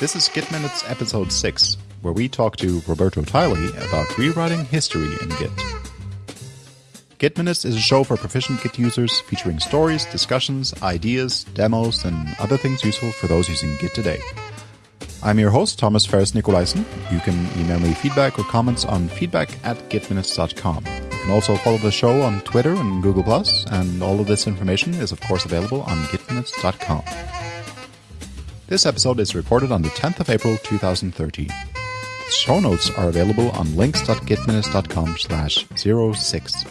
This is Git Minutes episode 6, where we talk to Roberto Tyley about rewriting history in Git. Git Minutes is a show for proficient Git users featuring stories, discussions, ideas, demos, and other things useful for those using Git today. I'm your host, Thomas Ferris Nicolaisen. You can email me feedback or comments on feedback at gitminutes.com. You can also follow the show on Twitter and Google+, and all of this information is of course available on gitminutes.com. This episode is recorded on the 10th of April 2013. Show notes are available on links.gitminutes.com slash 06.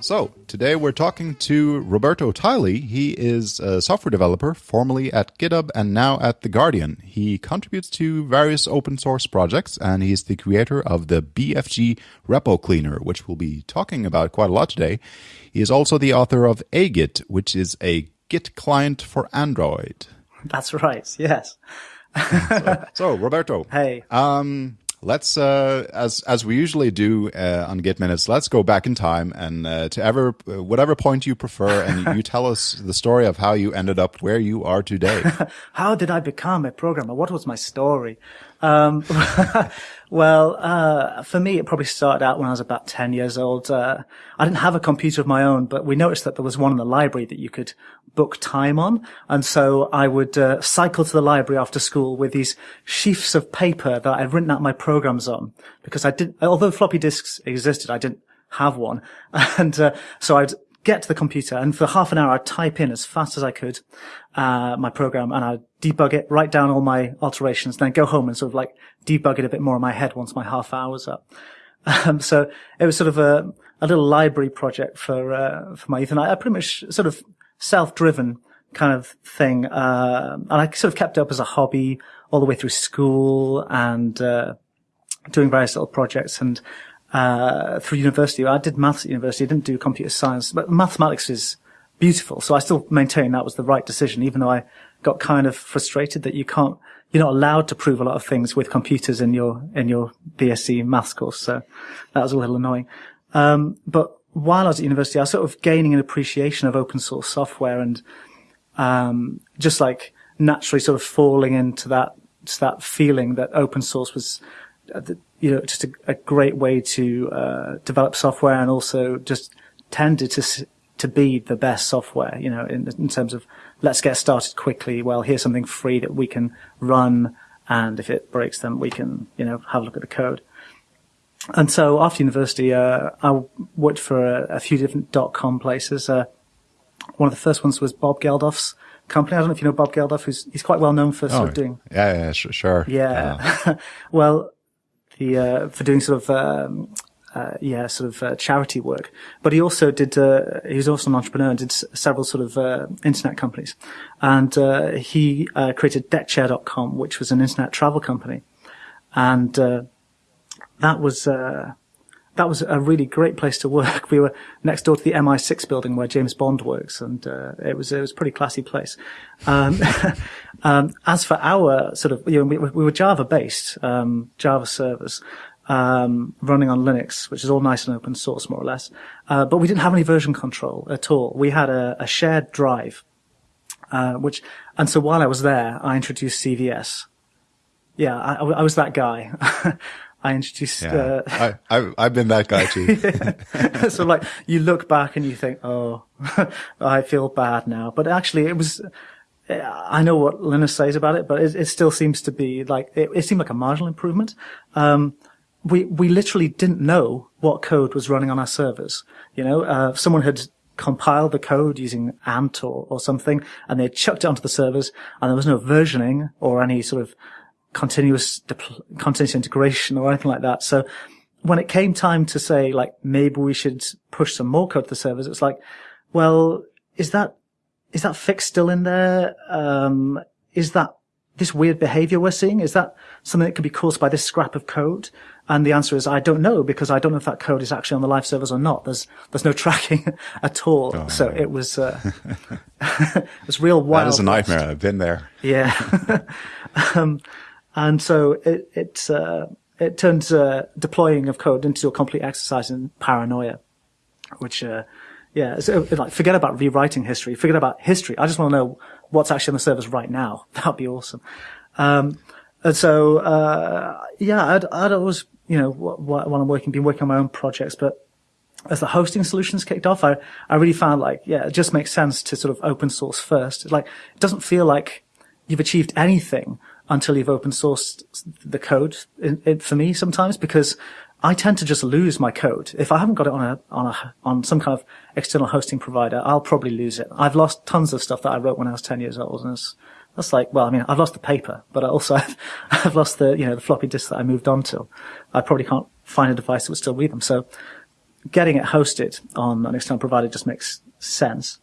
So, today we're talking to Roberto Tyley. He is a software developer, formerly at GitHub and now at The Guardian. He contributes to various open source projects, and he's the creator of the BFG repo cleaner, which we'll be talking about quite a lot today. He is also the author of Agit, which is a Git client for Android. That's right, yes. so, so, Roberto. Hey. Um, let's uh, as as we usually do uh, on Git Minutes, let's go back in time and uh, to ever whatever point you prefer, and you tell us the story of how you ended up where you are today. how did I become a programmer? What was my story? Um, well, uh, for me, it probably started out when I was about 10 years old. Uh, I didn't have a computer of my own, but we noticed that there was one in the library that you could book time on. And so I would uh, cycle to the library after school with these sheafs of paper that I'd written out my programs on because I didn't, although floppy disks existed, I didn't have one. And uh, so I'd get to the computer and for half an hour I'd type in as fast as I could uh, my program and I'd debug it, write down all my alterations, then go home and sort of like debug it a bit more in my head once my half hour was up. Um, so it was sort of a, a little library project for uh, for my youth, and I, I pretty much sort of self-driven kind of thing. Uh, and I sort of kept it up as a hobby all the way through school and, uh, doing various little projects and, uh, through university. I did maths at university. I didn't do computer science, but mathematics is beautiful. So I still maintain that was the right decision, even though I got kind of frustrated that you can't, you're not allowed to prove a lot of things with computers in your, in your BSc maths course. So that was a little annoying. Um, but while I was at university, I was sort of gaining an appreciation of open source software and um, just like naturally sort of falling into that that feeling that open source was, uh, you know, just a, a great way to uh, develop software and also just tended to to be the best software, you know, in, in terms of let's get started quickly. Well, here's something free that we can run, and if it breaks, then we can, you know, have a look at the code and so after university, uh, I worked for a, a, few different dot com places. Uh, one of the first ones was Bob Geldof's company. I don't know if you know Bob Geldof, who's he's quite well known for sort oh, of doing. Yeah, yeah, sure. Yeah. Uh. well, the uh, for doing sort of. Um, uh, yeah, sort of uh, charity work, but he also did. he was also an entrepreneur and did s- several sort of internet companies, and he created DeckChair.com, which was an internet travel company, and that was uh, that was a really great place to work. We were next door to the MI6 building where James Bond works, and uh, it was it was a pretty classy place. Um, um, as for our sort of, you know, we, we were Java based, um, Java servers. Um, running on Linux, which is all nice and open source, more or less. Uh, but we didn't have any version control at all. We had a, a shared drive, uh, which, and so while I was there, I introduced CVS. Yeah, I, I was that guy. I introduced. Yeah. Uh, I, I, have been that guy too. so like you look back and you think, oh, I feel bad now. But actually it was, I know what Linus says about it, but it, it still seems to be like, it, it seemed like a marginal improvement. Um, we, we literally didn't know what code was running on our servers. You know, uh, someone had compiled the code using Ant or, or something and they chucked it onto the servers and there was no versioning or any sort of continuous continuous integration or anything like that. So when it came time to say like maybe we should push some more code to the servers, it's like, well, is that is that fix still in there? Um, is that this weird behavior we're seeing? Is that something that could be caused by this scrap of code? And the answer is I don't know because I don't know if that code is actually on the live servers or not. There's there's no tracking at all. Oh, so it was uh, it was real wild. That is a nightmare. I've been there. Yeah. um, and so it, it, uh, it turns, uh, deploying of code into a complete exercise in paranoia, which, uh, yeah, so, like, forget about rewriting history, forget about history. I just want to know what's actually on the servers right now. That'd be awesome. Um, and so, uh, yeah, I'd, I'd always, you know, while I'm working, been working on my own projects, but as the hosting solutions kicked off, I, I really found like, yeah, it just makes sense to sort of open source first. Like, it doesn't feel like you've achieved anything until you've open sourced the code in, in, for me sometimes because I tend to just lose my code. If I haven't got it on a, on a, on some kind of external hosting provider, I'll probably lose it. I've lost tons of stuff that I wrote when I was 10 years old and it's, that's like, well, I mean, I've lost the paper, but I also I've, I've lost the, you know, the floppy disk that I moved on to. I probably can't find a device that would still read them. So getting it hosted on an external provider just makes sense.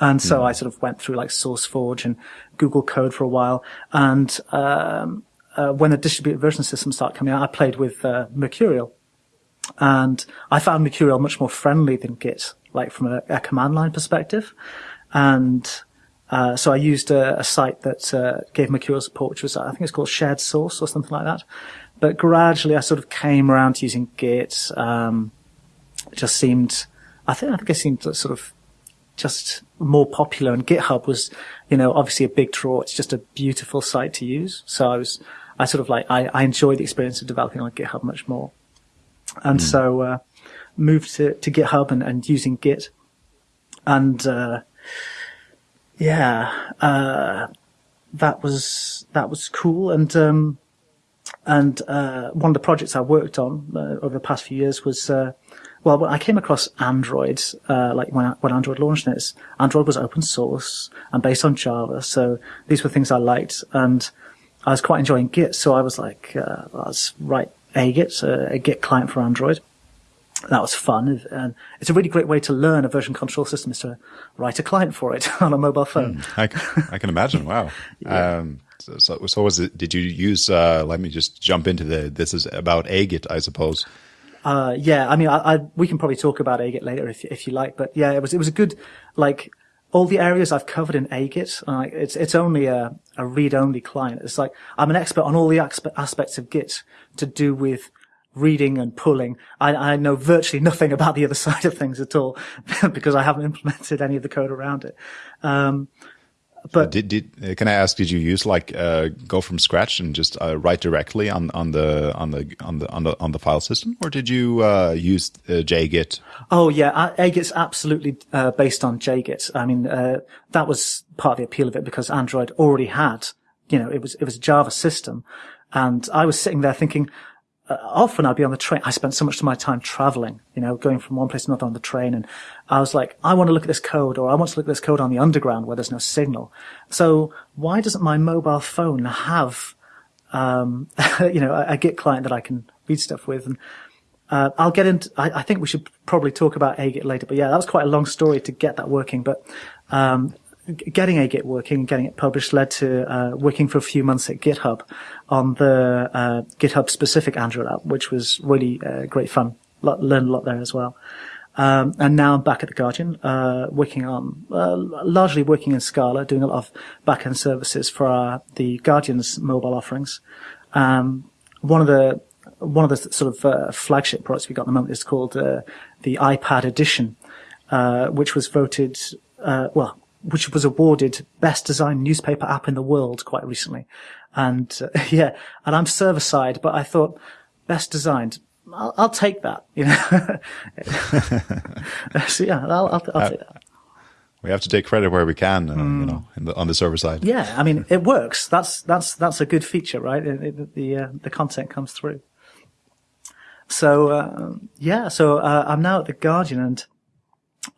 And so mm. I sort of went through like SourceForge and Google Code for a while. And um, uh, when the distributed version systems started coming out, I played with uh, Mercurial. And I found Mercurial much more friendly than Git, like from a, a command line perspective. And uh, so I used a, a site that uh, gave Mercurial support, which was, I think it's called Shared Source or something like that. But gradually I sort of came around to using Git. Um, it just seemed, I think, I think it seemed sort of just more popular and GitHub was, you know, obviously a big draw. It's just a beautiful site to use. So I was, I sort of like, I, I enjoyed the experience of developing on GitHub much more. And mm. so, uh, moved to, to GitHub and, and using Git. And, uh, yeah, uh, that was, that was cool. And, um, and, uh, one of the projects I worked on uh, over the past few years was, uh, well, I came across Android, uh, like when, when Android launched this, Android was open source and based on Java. So these were things I liked and I was quite enjoying Git. So I was like, uh, let's write a Git, a Git client for Android. That was fun. And it's a really great way to learn a version control system is to write a client for it on a mobile phone. Mm, I, can, I can imagine. Wow. yeah. Um, so, so, so was it, did you use, uh, let me just jump into the, this is about agit, I suppose. Uh, yeah, I mean, I, I, we can probably talk about Agit later if, if you like, but yeah, it was, it was a good, like, all the areas I've covered in Agit, uh, it's, it's only a, a read-only client. It's like, I'm an expert on all the aspects of Git to do with reading and pulling. I, I know virtually nothing about the other side of things at all because I haven't implemented any of the code around it. Um, but did, did uh, can I ask? Did you use like uh, go from scratch and just uh, write directly on on the on the on the on the on the file system, or did you uh, use uh, JGit? Oh yeah, AGIT's absolutely uh, based on JGit. I mean, that was part of the appeal of it because Android already had, you know, it was it was a Java system, and I was sitting there thinking, often I'd be on the train. I spent so much of my time traveling, you know, going from one place to another on the train. And I was like, I want to look at this code or I want to look at this code on the underground where there's no signal. So why doesn't my mobile phone have, um, you know, a, a, Git client that I can read stuff with? And, uh, I'll get into, I, I, think we should probably talk about AGIT later, but yeah, that was quite a long story to get that working. But, um, getting Agit working, getting it published led to uh, working for a few months at GitHub on the uh, GitHub specific Android app, which was really uh, great fun. learned a lot there as well. Um, and now I'm back at the Guardian, uh, working on uh, largely working in Scala, doing a lot of backend services for our, the Guardian's mobile offerings. Um, one of the one of the sort of uh, flagship products we got at the moment is called the iPad Edition, which was voted well which was awarded best designed newspaper app in the world quite recently. And uh, yeah, and I'm server side, but I thought best designed. I'll, I'll take that, you know. so yeah, I'll, I'll, I'll uh, take that. We have to take credit where we can, uh, mm. you know, the, on the server side. Yeah, I mean, it works. That's that's that's a good feature, right? It, it, the uh, the content comes through. So uh, yeah, so uh, I'm now at the Guardian, and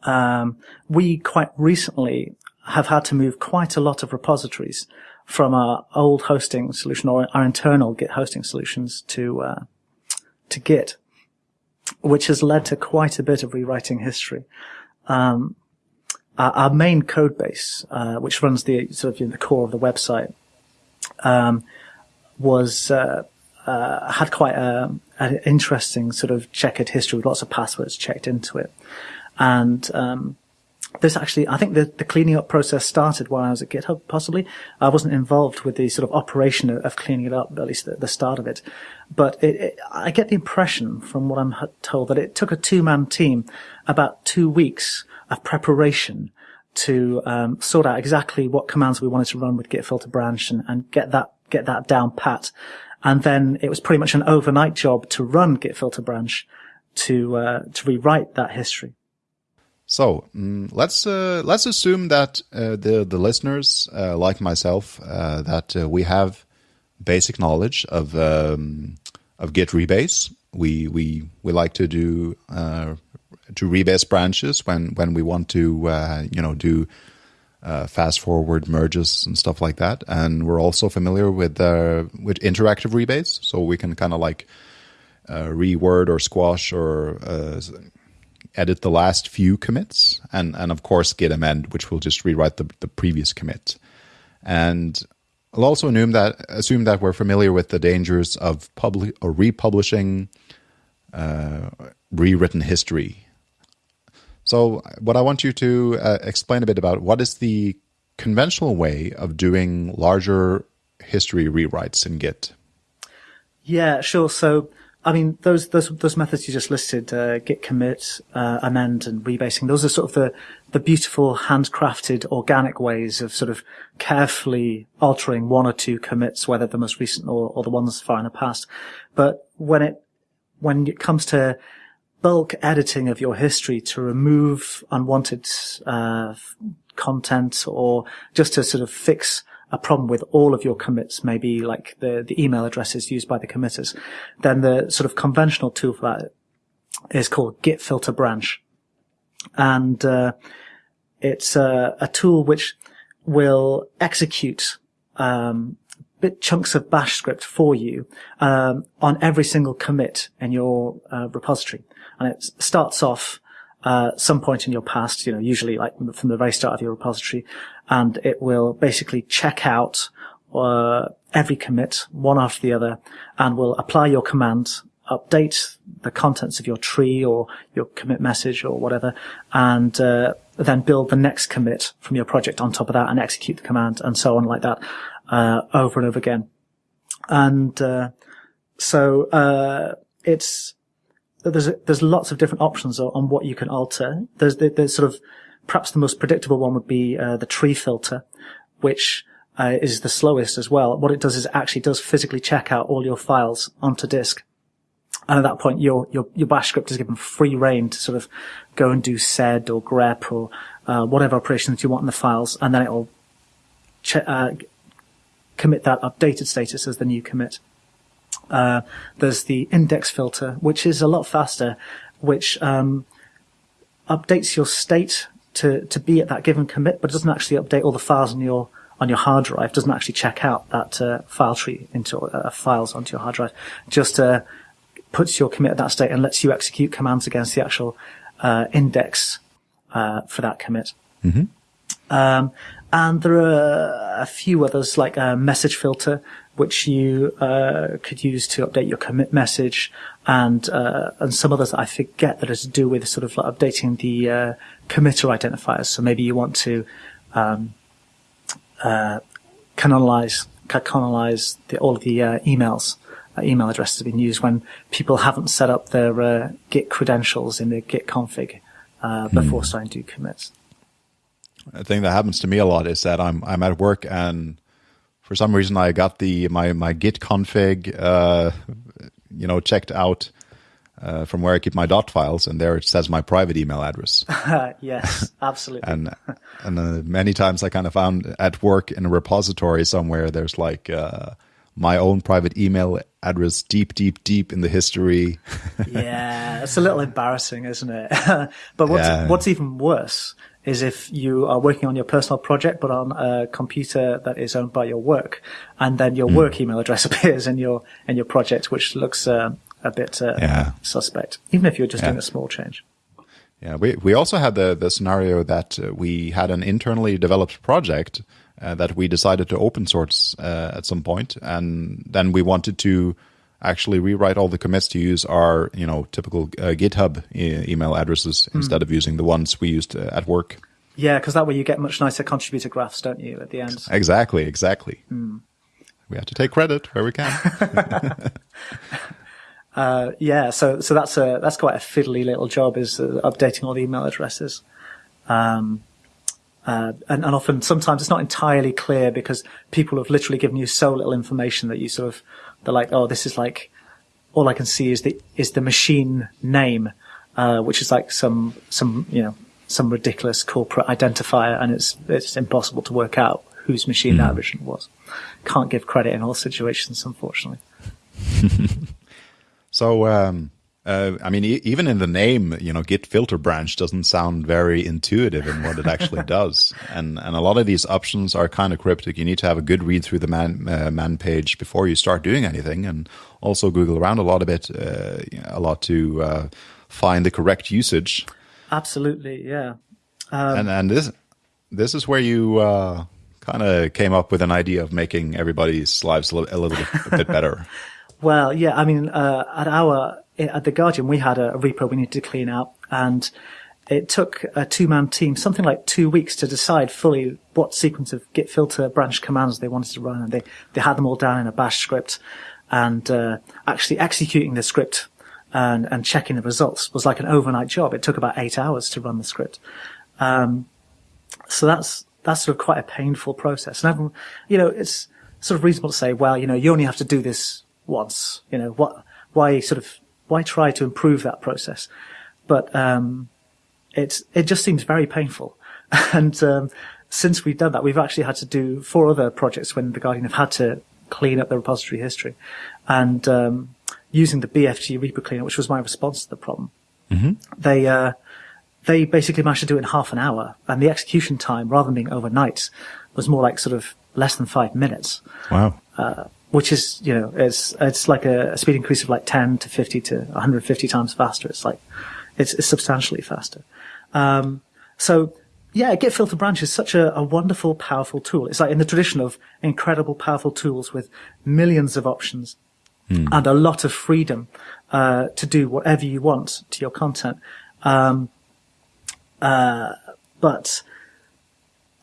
um, we quite recently have had to move quite a lot of repositories from our old hosting solution or our internal Git hosting solutions to uh, to Git, which has led to quite a bit of rewriting history. Um, our, our, main code base, uh, which runs the sort of you know, the core of the website, um, was uh, uh had quite a, an interesting sort of checkered history with lots of passwords checked into it. And um, this actually, I think the, the cleaning up process started while I was at GitHub, possibly. I wasn't involved with the sort of operation of, of cleaning it up, at least the, the start of it. But it, it, I get the impression from what I'm told that it took a two-man team about two weeks of preparation to um, sort out exactly what commands we wanted to run with git filter branch and, and get that get that down pat. And then it was pretty much an overnight job to run Git filter branch to, uh, to rewrite that history. So mm, let's uh, let's assume that uh, the the listeners, uh, like myself, uh, that uh, we have basic knowledge of um, of Git rebase. We we we like to do uh, to rebase branches when when we want to you know do fast forward merges and stuff like that. And we're also familiar with with interactive rebase, so we can kind of like reword or squash or edit the last few commits, and and of course git amend, which will just rewrite the, the previous commit. And I'll also assume that assume that we're familiar with the dangers of public or republishing uh, rewritten history. So, what I want you to uh, explain a bit about what is the conventional way of doing larger history rewrites in Git. Yeah, sure. So I mean, those those those methods you just listed, uh, git commit, uh, amend, and rebasing. Those are sort of the the beautiful, handcrafted, organic ways of sort of carefully altering one or two commits, whether the most recent or, or the ones far in the past. But when it when it comes to bulk editing of your history to remove unwanted uh, content or just to sort of fix a problem with all of your commits, maybe like the, the email addresses used by the committers, then the sort of conventional tool for that is called git filter branch. And, uh, it's a, a, tool which will execute, um, bit chunks of bash script for you, um, on every single commit in your uh, repository. And it starts off, uh, some point in your past, you know, usually like from the very start of your repository, and it will basically check out uh, every commit one after the other and will apply your command, update the contents of your tree or your commit message or whatever, and uh, then build the next commit from your project on top of that and execute the command and so on like that uh, over and over again. And uh, so uh, it's there's there's lots of different options on what you can alter. There's there's sort of Perhaps the most predictable one would be uh, the tree filter, which uh, is the slowest as well. What it does is it actually does physically check out all your files onto disk. And at that point, your, your, your bash script is given free reign to sort of go and do sed or grep or uh, whatever operations you want in the files, and then it'll uh, commit that updated status as the new commit. Uh, there's the index filter, which is a lot faster, which um, updates your state to, to be at that given commit, but it doesn't actually update all the files on your on your hard drive. Doesn't actually check out that uh, file tree into uh, files onto your hard drive. Just uh, puts your commit at that state and lets you execute commands against the actual uh, index uh, for that commit. Mm-hmm. Um, and there are a few others like a message filter, which you uh, could use to update your commit message, and uh, and some others I forget that are to do with sort of like updating the uh, committer identifiers. So maybe you want to um, uh, canonize canonize the, all of the uh, emails. Uh, email addresses have been used when people haven't set up their Git credentials in the Git config before hmm. starting to do commits. A thing that happens to me a lot is that I'm I'm at work and for some reason I got the my my Git config uh, you know checked out uh, from where I keep my dot files, and there it says my private email address. yes, absolutely. and and uh, many times I kind of found at work in a repository somewhere there's like uh, my own private email address deep, deep, deep in the history. yeah, it's a little embarrassing, isn't it? but what's yeah. what's even worse is if you are working on your personal project but on a computer that is owned by your work, and then your mm. work email address appears in your in your project, which looks uh, a bit uh, yeah. suspect, even if you're just yeah. doing a small change. Yeah, we we also had the the scenario that uh, we had an internally developed project uh, that we decided to open source uh, at some point, and then we wanted to actually rewrite all the commits to use our you know typical uh, GitHub e- email addresses mm. instead of using the ones we used uh, at work. Yeah, because that way you get much nicer contributor graphs, don't you, at the end? Exactly, exactly. Mm. We have to take credit where we can. uh, yeah, so so that's a that's quite a fiddly little job, is uh, updating all the email addresses. Um, Uh, and, and often, sometimes it's not entirely clear because people have literally given you so little information that you sort of, they're like, oh, this is like, all I can see is the, is the machine name, uh, which is like some, some, you know, some ridiculous corporate identifier and it's, it's impossible to work out whose machine mm. that originally was. Can't give credit in all situations, unfortunately. so, um, uh, I mean, e- even in the name, you know, Git filter branch doesn't sound very intuitive in what it actually does, and and a lot of these options are kind of cryptic. You need to have a good read through the man uh, man page before you start doing anything, and also Google around a lot a bit, uh, a lot to uh, find the correct usage. Absolutely, yeah. Um, and and this this is where you uh, kind of came up with an idea of making everybody's lives a little, a little bit better. well, yeah, I mean, uh, at our at the Guardian, we had a, repo we needed to clean out, and it took a two-man team something like two weeks to decide fully what sequence of git filter branch commands they wanted to run, and they they had them all down in a Bash script, and uh, actually executing the script and and checking the results was like an overnight job. It took about eight hours to run the script. Um, so that's that's sort of quite a painful process. And everyone, you know, it's sort of reasonable to say, well, you know, you only have to do this once. You know, what, why sort of, why try to improve that process? But, um, it's, it just seems very painful. and, um, since we've done that, we've actually had to do four other projects when the Guardian have had to clean up the repository history and, um, using the BFG repo cleaner, which was my response to the problem. Mm-hmm. They, uh, they basically managed to do it in half an hour, and the execution time, rather than being overnight, was more like sort of less than five minutes. Wow. Uh, which is, you know, it's, it's like a, a, speed increase of like 10 to 50 to 150 times faster. It's like, it's, it's substantially faster. Um, so yeah, Git filter branch is such a, a, wonderful, powerful tool. It's like in the tradition of incredible, powerful tools with millions of options hmm. and a lot of freedom, uh, to do whatever you want to your content. Um, uh, but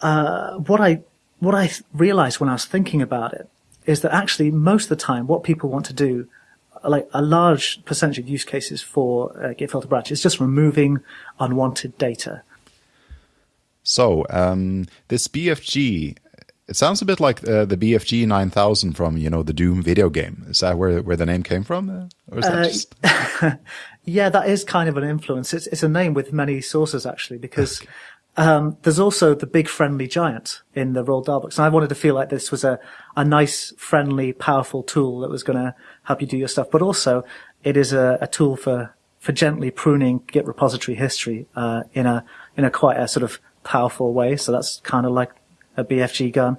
uh, what I what I realized when I was thinking about it is that actually most of the time, what people want to do, like a large percentage of use cases for uh, Git filter branch, is just removing unwanted data. So um, this BFG, it sounds a bit like uh, the BFG 9000 from you know the Doom video game. Is that where where the name came from, uh, or is that uh, just? Yeah, that is kind of an influence. It's, it's a name with many sources actually, because okay. Um, there's also the big friendly giant in the Roald Dahl books, and I wanted to feel like this was a a nice, friendly, powerful tool that was going to help you do your stuff, but also it is a, a tool for for gently pruning Git repository history uh, in a in a quite a sort of powerful way. So that's kind of like a BFG gun,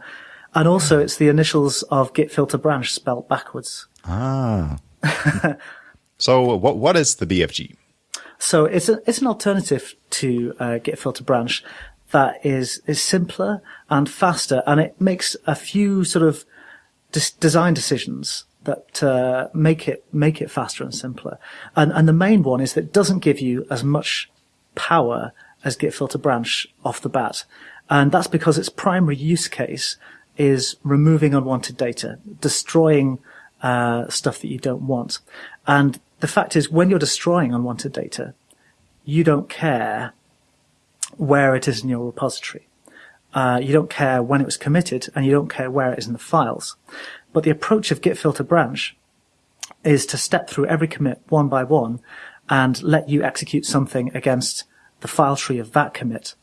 and also it's the initials of Git filter branch spelt backwards. Ah. So what what is the BFG? So it's a, it's an alternative to uh, Git filter branch that is is simpler and faster, and it makes a few sort of dis- design decisions that uh, make it make it faster and simpler. And and the main one is that it doesn't give you as much power as Git filter branch off the bat, and that's because its primary use case is removing unwanted data, destroying uh, stuff that you don't want. And the fact is, when you're destroying unwanted data, you don't care where it is in your repository. Uh, you don't care when it was committed, and you don't care where it is in the files. But the approach of git filter branch is to step through every commit one by one and let you execute something against the file tree of that commit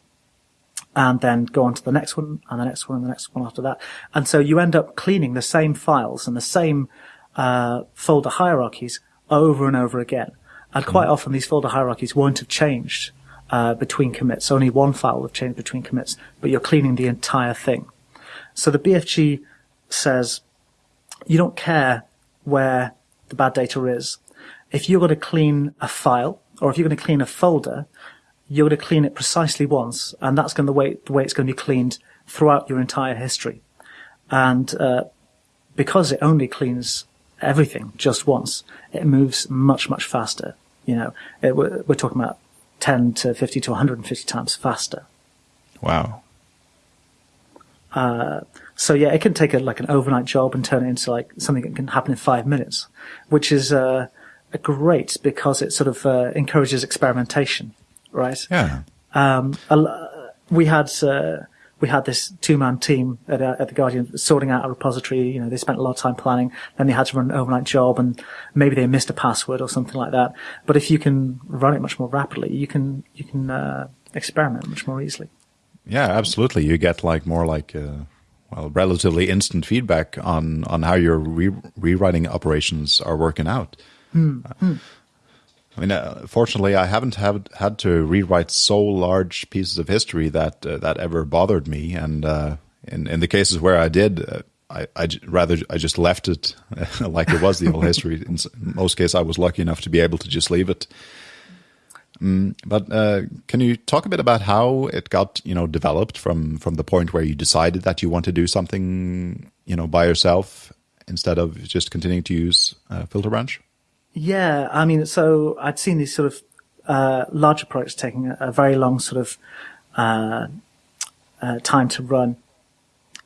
and then go on to the next one and the next one and the next one after that. And so you end up cleaning the same files and the same uh, folder hierarchies over and over again. And quite often these folder hierarchies won't have changed uh, between commits. Only one file will have changed between commits, but you're cleaning the entire thing. So the BFG says you don't care where the bad data is. If you're going to clean a file or if you're going to clean a folder, you're going to clean it precisely once, and that's going to the way the way it's going to be cleaned throughout your entire history. And uh, because it only cleans everything just once, it moves much, much faster. You know, it, we're, we're talking about 10 to 50 to 150 times faster. Wow. Uh, so yeah, it can take a, like an overnight job and turn it into like something that can happen in five minutes, which is uh, great because it sort of uh, encourages experimentation, right? Yeah. Um, we had uh, we had this two-man team at, uh, at the Guardian sorting out a repository. You know, they spent a lot of time planning. Then they had to run an overnight job, and maybe they missed a password or something like that. But if you can run it much more rapidly, you can you can uh, experiment much more easily. Yeah, absolutely. You get like more like uh, well, relatively instant feedback on on how your re rewriting operations are working out. Mm. I mean, uh, fortunately, I haven't have, had to rewrite so large pieces of history that uh, that ever bothered me. And uh, in in the cases where I did, uh, I I rather I just left it like it was the old history. In most cases, I was lucky enough to be able to just leave it. Mm, but uh, can you talk a bit about how it got you know developed from from the point where you decided that you want to do something you know by yourself instead of just continuing to use uh, filter branch? Yeah, I mean, so I'd seen these sort of uh, larger projects taking a, a, very long sort of uh, uh, time to run,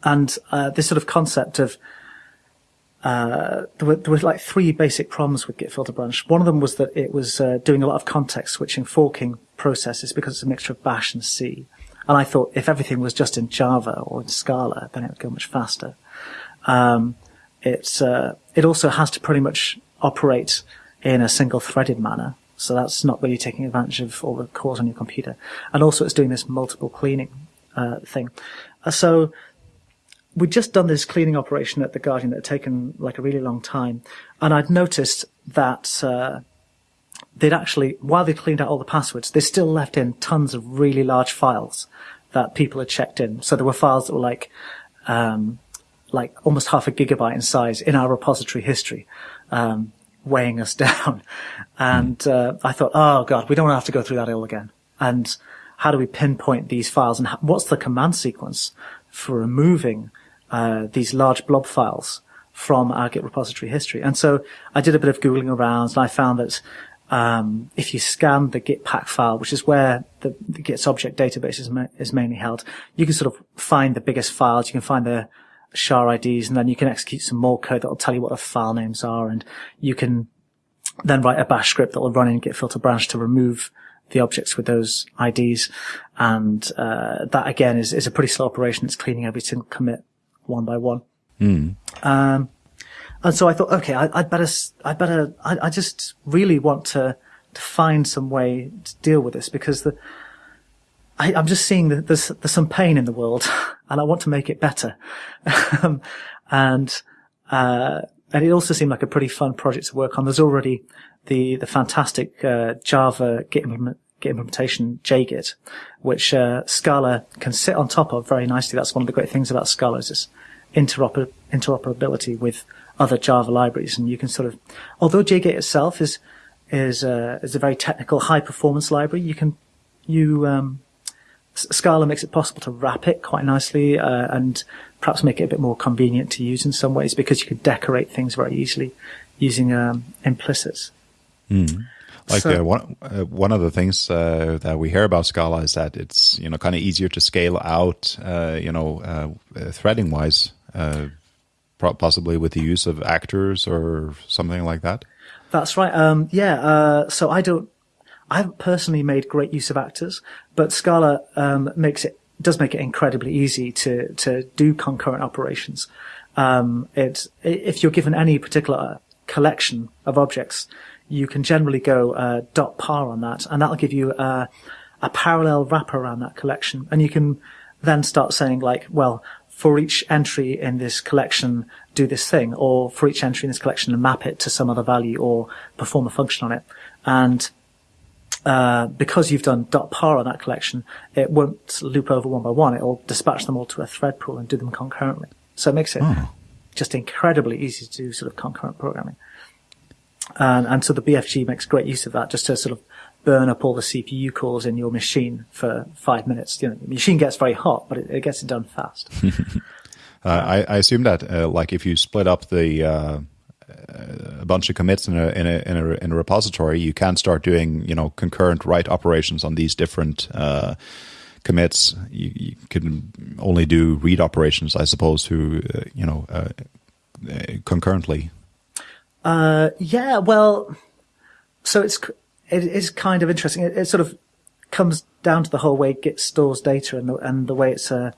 and uh, this sort of concept of uh, there, were, there were like three basic problems with Git filter branch. One of them was that it was uh, doing a lot of context switching, forking processes because it's a mixture of Bash and C. And I thought if everything was just in Java or in Scala, then it would go much faster. Um, it's it also has to pretty much operate in a single threaded manner. So that's not really taking advantage of all the cores on your computer. And also it's doing this multiple cleaning uh, thing. Uh, so we'd just done this cleaning operation at the Guardian that had taken like a really long time. And I'd noticed that uh, they'd actually, while they cleaned out all the passwords, they still left in tons of really large files that people had checked in. So there were files that were like, um, like almost half a gigabyte in size in our repository history. Um, weighing us down. And uh, I thought, oh god, we don't want to have to go through that all again. And how do we pinpoint these files? And what's the command sequence for removing uh, these large blob files from our Git repository history? And so I did a bit of googling around, and I found that um, if you scan the Git pack file, which is where the, the Git's object database is, ma- is mainly held, you can sort of find the biggest files. You can find the SHA IDs, and then you can execute some more code that will tell you what the file names are, and you can then write a bash script that will run in git filter branch to remove the objects with those IDs. And uh, that again is, is a pretty slow operation. It's cleaning every single commit one by one. Mm. Um, and so I thought, okay, I, would better, I'd better, I, I, just really want to, to find some way to deal with this because the, I, am just seeing that there's, there's some pain in the world and I want to make it better. um, and, uh, and it also seemed like a pretty fun project to work on. There's already the, the fantastic, uh, Java Git, Git implementation, JGit, which, uh, Scala can sit on top of very nicely. That's one of the great things about Scala is this interoper, interoperability with other Java libraries. And you can sort of, although JGit itself is, is, uh, is a very technical, high performance library, you can, you, um, Scala makes it possible to wrap it quite nicely uh, and perhaps make it a bit more convenient to use in some ways because you can decorate things very easily using um, implicits. Mm. Like so, uh, one uh, one of the things uh, that we hear about Scala is that it's you know kind of easier to scale out uh, you know uh, threading wise, possibly with the use of actors or something like that. That's right. Um, yeah. so I don't I haven't personally made great use of actors, but Scala um, makes it does make it incredibly easy to to do concurrent operations. Um, it if you're given any particular collection of objects, you can generally go uh, dot par on that, and that'll give you uh, a parallel wrapper around that collection, and you can then start saying like, well, for each entry in this collection, do this thing, or for each entry in this collection, map it to some other value or perform a function on it, and uh, because you've done dot par on that collection, it won't loop over one by one. It will dispatch them all to a thread pool and do them concurrently. So it makes it oh. just incredibly easy to do sort of concurrent programming. And, and so the BFG makes great use of that just to sort of burn up all the CPU cores in your machine for five minutes. You know, the machine gets very hot, but it, it gets it done fast. uh, I, I, assume that, uh, like, if you split up the uh, a bunch of commits in a, in a in a in a repository, you can start doing you know concurrent write operations on these different uh, commits. You, you, can only do read operations, I suppose, who uh, you know uh, concurrently. Uh, yeah, well, so it's it is kind of interesting. It, it's sort of comes down to the whole way Git stores data and the, and the way it's uh,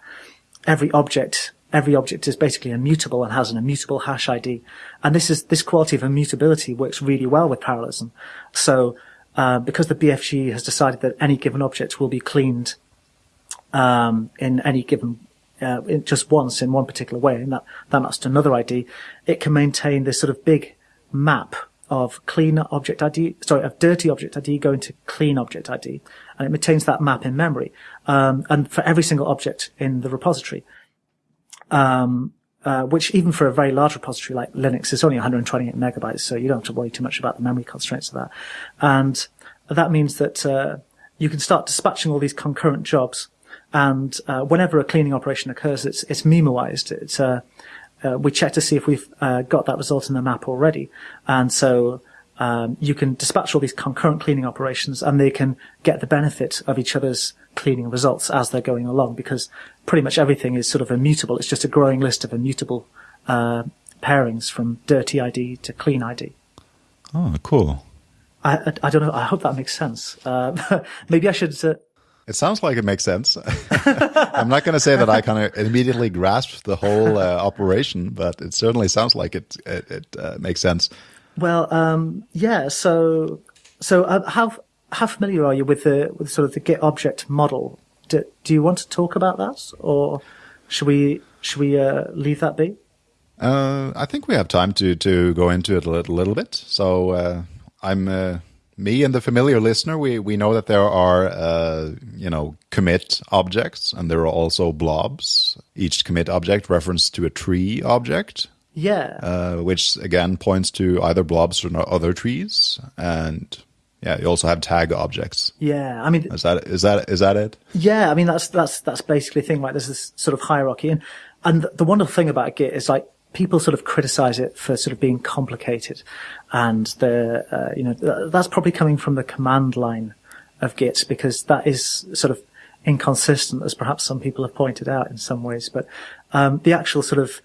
every object every object is basically immutable and has an immutable hash ID. And this is this quality of immutability works really well with parallelism. So uh, because the BFG has decided that any given object will be cleaned um, in any given uh, in just once in one particular way, and that that maps to another ID, it can maintain this sort of big map of clean object ID, sorry, of dirty object ID going to clean object ID, and it maintains that map in memory, um, and for every single object in the repository. Um, uh, which even for a very large repository like Linux is only 128 megabytes, so you don't have to worry too much about the memory constraints of that. And that means that uh, you can start dispatching all these concurrent jobs, and uh, whenever a cleaning operation occurs, it's it's memoized. It's uh, uh, we check to see if we've uh, got that result in the map already, and so um, you can dispatch all these concurrent cleaning operations, and they can get the benefit of each other's cleaning results as they're going along because pretty much everything is sort of immutable. It's just a growing list of immutable uh, pairings from dirty ID to clean ID. Oh, cool. I, I, I don't know. I hope that makes sense. Uh, maybe I should. Uh, it sounds like it makes sense. I'm not going to say that I kind of immediately grasped the whole uh, operation, but it certainly sounds like it. It, it uh, makes sense. Well, um, yeah. So, so uh, how how familiar are you with the with sort of the Git object model? Do, do you want to talk about that, or should we should we uh, leave that be? Uh, I think we have time to to go into it a little, little bit. So uh, I'm uh, me and the familiar listener. We we know that there are uh, you know commit objects, and there are also blobs. Each commit object reference to a tree object. Yeah. Uh, which again points to either blobs or other trees, and yeah, you also have tag objects. Yeah, I mean, is that is that is that it? Yeah, I mean that's that's that's basically the thing. Like, there's this sort of hierarchy, and and the wonderful thing about Git is like people sort of criticize it for sort of being complicated, and the uh, you know that's probably coming from the command line of Git because that is sort of inconsistent, as perhaps some people have pointed out in some ways. But um, the actual sort of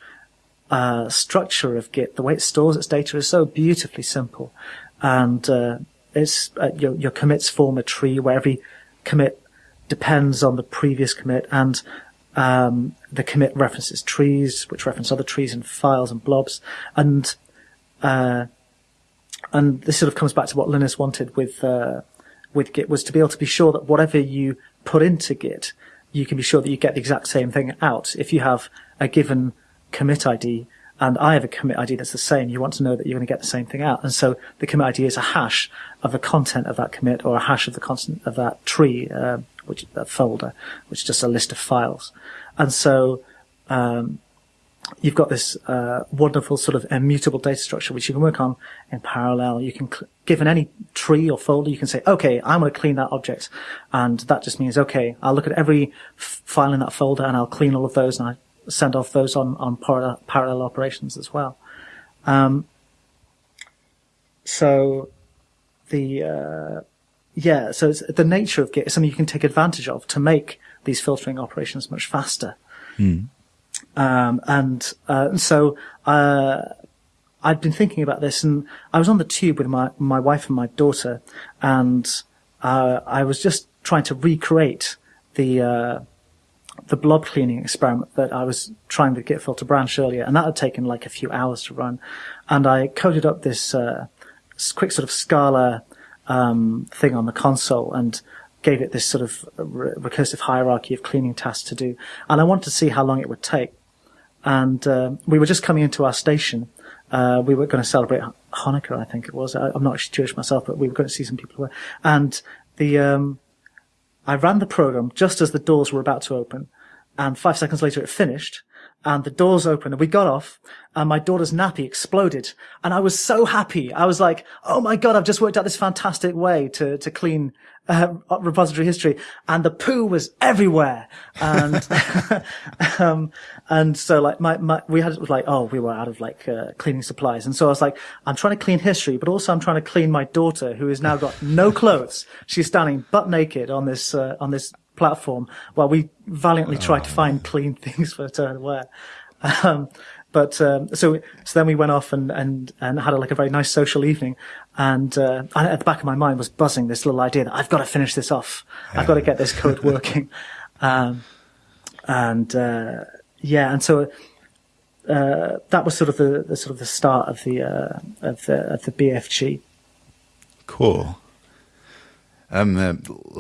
uh, structure of Git, the way it stores its data, is so beautifully simple, and uh, it's uh, your, your commits form a tree where every commit depends on the previous commit and um, the commit references trees, which reference other trees and files and blobs, and uh, and this sort of comes back to what Linus wanted with uh, with Git was to be able to be sure that whatever you put into Git, you can be sure that you get the exact same thing out. If you have a given commit ID, and I have a commit ID that's the same, you want to know that you're going to get the same thing out. And so the commit ID is a hash of the content of that commit or a hash of the content of that tree, uh, which that folder, which is just a list of files. And so um, you've got this uh, wonderful sort of immutable data structure which you can work on in parallel. You can, cl- given any tree or folder, you can say, okay, I'm going to clean that object. And that just means, okay, I'll look at every f- file in that folder and I'll clean all of those and I send off those on, on parallel, parallel operations as well. Um, so the, uh, yeah, so it's the nature of Git is something you can take advantage of to make these filtering operations much faster. Mm. Um, and, uh, so, uh, I'd been thinking about this and I was on the tube with my, my wife and my daughter and, uh, I was just trying to recreate the, uh, the blob cleaning experiment that I was trying with Git filter branch earlier, and that had taken like a few hours to run. And I coded up this uh, quick sort of Scala um, thing on the console and gave it this sort of re- recursive hierarchy of cleaning tasks to do. And I wanted to see how long it would take. And uh, we were just coming into our station. Uh, we were going to celebrate Hanukkah, I think it was. I, am not Jewish myself, but we were going to see some people. Who were. And the um, I ran the program just as the doors were about to open, and five seconds later it finished, and the doors opened, and we got off, and my daughter's nappy exploded, and I was so happy. I was like, "Oh my god, I've just worked out this fantastic way to to clean uh, repository history," and the poo was everywhere, and um, and so like my, my we had it was like oh we were out of like uh, cleaning supplies, and so I was like, I'm trying to clean history, but also I'm trying to clean my daughter who has now got no clothes. She's standing butt naked on this uh, on this platform while we valiantly tried to find clean things for her to wear. Um, but um, so so then we went off and and and had a, like a very nice social evening, and uh, at the back of my mind was buzzing this little idea that I've got to finish this off. Yeah. I've got to get this code working, um, and uh, yeah, and so. Uh, that was sort of the, the, sort of the start of the uh, of the of the BFG. Cool. Um, uh,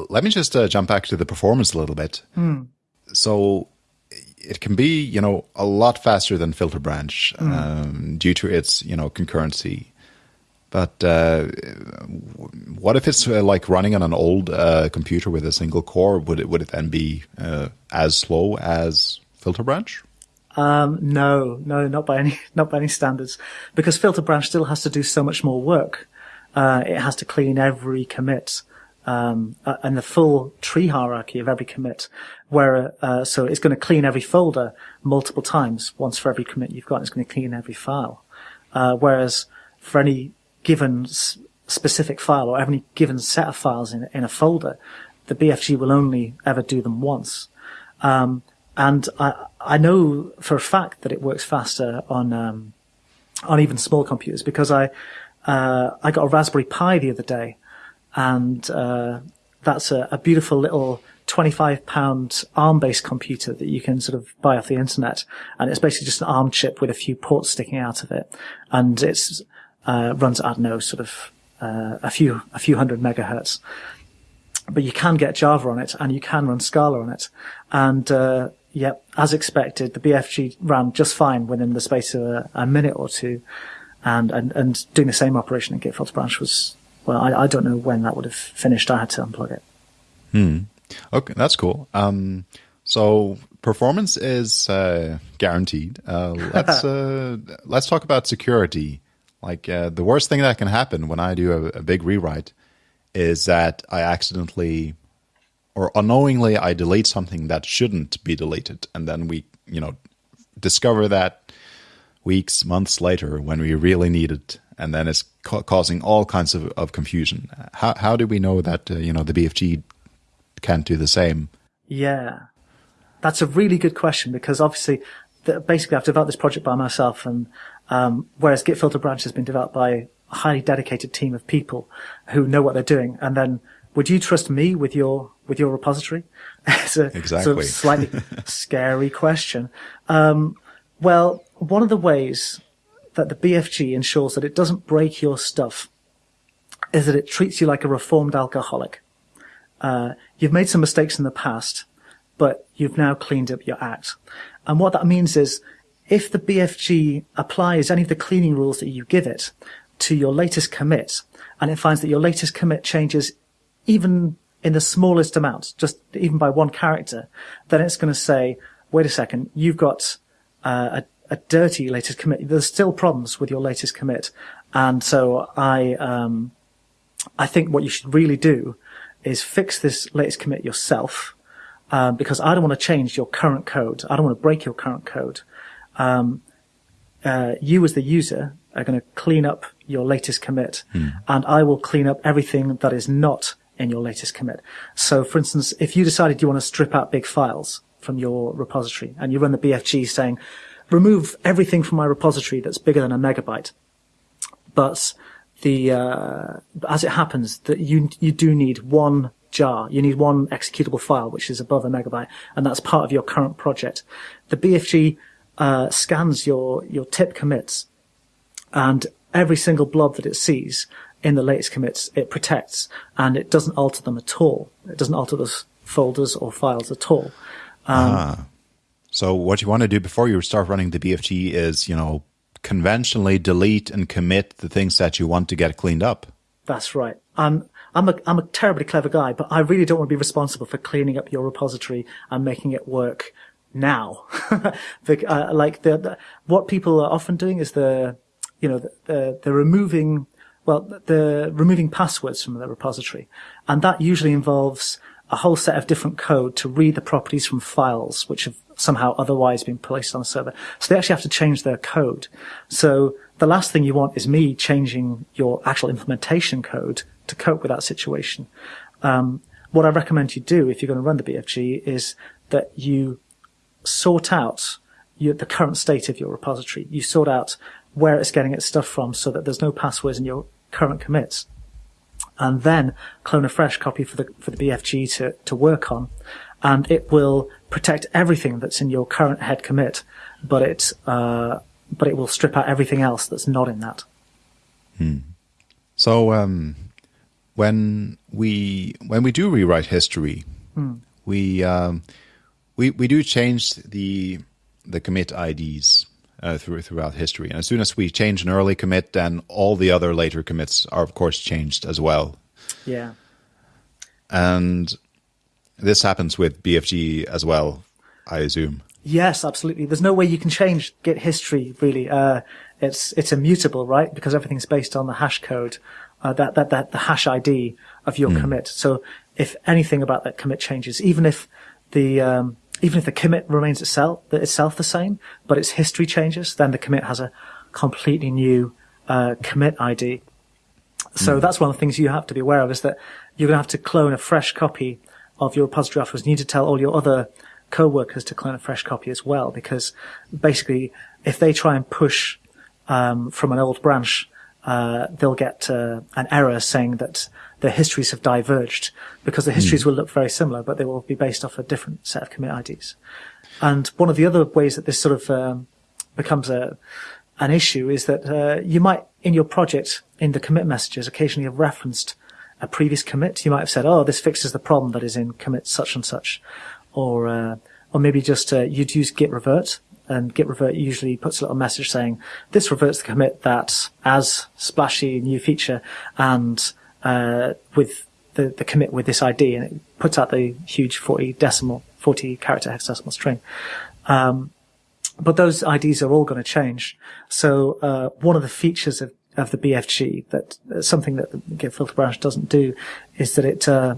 let me just uh, jump back to the performance a little bit. Mm. So it can be, you know, a lot faster than Filter Branch mm. um, due to its, you know, concurrency. But uh, what if it's uh, like running on an old uh, computer with a single core? Would it would it then be uh, as slow as Filter Branch? Um, no, no, not by any not by any standards, because Filter Branch still has to do so much more work. it has to clean every commit um, and the full tree hierarchy of every commit, where uh, so it's going to clean every folder multiple times. Once for every commit you've got, it's going to clean every file. Uh, whereas for any given specific file or any given set of files in in a folder, the BFG will only ever do them once. Um, and I I know for a fact that it works faster on um, on even small computers because I uh, I got a Raspberry Pi the other day and uh, that's a, a, beautiful little 25 pound ARM based computer that you can sort of buy off the internet. And it's basically just an ARM chip with a few ports sticking out of it. And it's, uh, runs, don't know, sort of, uh, a few, a few hundred megahertz. But you can get Java on it and you can run Scala on it. And, uh, yep, as expected, the BFG ran just fine within the space of a, a minute or two. And, and, and doing the same operation in Git filter branch was, well, I, I don't know when that would have finished. I had to unplug it. Hmm. Okay, that's cool. Um, so performance is uh, guaranteed. Uh, let's uh, let's talk about security. Like uh, the worst thing that can happen when I do a, a, big rewrite is that I accidentally or unknowingly I delete something that shouldn't be deleted, and then we, you know, discover that weeks, months later when we really need it, and then it's ca- causing all kinds of, of confusion. How how do we know that uh, you know the BFG can't do the same? Yeah, that's a really good question because obviously, the, basically, I've developed this project by myself, and um, whereas Git filter branch has been developed by a highly dedicated team of people who know what they're doing, and then would you trust me with your with your repository? it's a exactly. sort of slightly scary question. Um, well, one of the ways that the BFG ensures that it doesn't break your stuff is that it treats you like a reformed alcoholic. Uh, you've made some mistakes in the past, but you've now cleaned up your act. And what that means is if the BFG applies any of the cleaning rules that you give it to your latest commit, and it finds that your latest commit changes even in the smallest amount, just even by one character, then it's going to say, wait a second, you've got uh, a a dirty latest commit. There's still problems with your latest commit. And so I, um, I think what you should really do is fix this latest commit yourself, um, because I don't want to change your current code. I don't want to break your current code. Um, uh, you as the user are going to clean up your latest commit hmm. and I will clean up everything that is not in your latest commit. So for instance, if you decided you want to strip out big files from your repository and you run the BFG saying, remove everything from my repository that's bigger than a megabyte. But the uh, as it happens, that you you do need one jar. You need one executable file which is above a megabyte, and that's part of your current project. The BFG uh, scans your your tip commits, and every single blob that it sees in the latest commits, it protects, and it doesn't alter them at all. It doesn't alter those folders or files at all. Um, ah. So what you want to do before you start running the BFG is, you know, conventionally delete and commit the things that you want to get cleaned up. That's right. I'm I'm a I'm a terribly clever guy, but I really don't want to be responsible for cleaning up your repository and making it work now. the, uh, like the, the, what people are often doing is the you know the, they're removing well they're removing passwords from the repository, and that usually involves a whole set of different code to read the properties from files which have somehow otherwise been placed on a server. So they actually have to change their code. So the last thing you want is me changing your actual implementation code to cope with that situation. Um, what I recommend you do if you're going to run the BFG is that you sort out your, the current state of your repository. You sort out where it's getting its stuff from so that there's no passwords in your current commits. And then clone a fresh copy for the, for the BFG to, to work on. And it will protect everything that's in your current head commit, but it, uh, but it will strip out everything else that's not in that. Hmm. So, um, when we when we do rewrite history, hmm. we um, we we do change the the commit IDs uh, through, throughout history, and as soon as we change an early commit, then all the other later commits are of course changed as well. Yeah, and this happens with BFG as well, I assume. Yes, absolutely. There's no way you can change Git history really. Uh, it's it's immutable, right? Because everything's based on the hash code uh, that, that, that the hash ID of your mm. commit. So if anything about that commit changes, even if the, um, even if the commit remains itself, itself the same, but its history changes, then the commit has a completely new, uh, commit ID. So mm. that's one of the things you have to be aware of is that you're going to have to clone a fresh copy of your repository afterwards. You need to tell all your other co-workers to clone a fresh copy as well, because basically if they try and push, um, from an old branch uh, they'll get uh, an error saying that their histories have diverged because the histories mm. will look very similar, but they will be based off a different set of commit IDs. And one of the other ways that this sort of um, becomes a an issue is that uh, you might, in your project, in the commit messages, occasionally have referenced a previous commit. You might have said, "Oh, this fixes the problem that is in commit such and such," or uh, or maybe just uh, you'd use git revert and git revert usually puts a little message saying this reverts the commit that as splashy new feature and uh, with the, the commit with this ID and it puts out the huge 40 decimal 40 character hexadecimal string. Um, but those IDs are all going to change. So uh, one of the features of of the BFG that uh, something that the Git filter branch doesn't do is that it uh,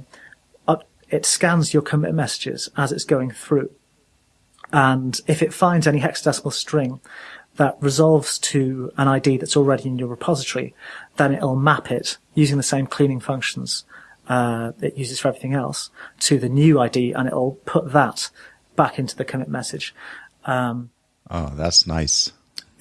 up, it scans your commit messages as it's going through. And if it finds any hexadecimal string that resolves to an ID that's already in your repository, then it'll map it using the same cleaning functions uh, it uses for everything else to the new ID, and it'll put that back into the commit message. Um, oh, that's nice.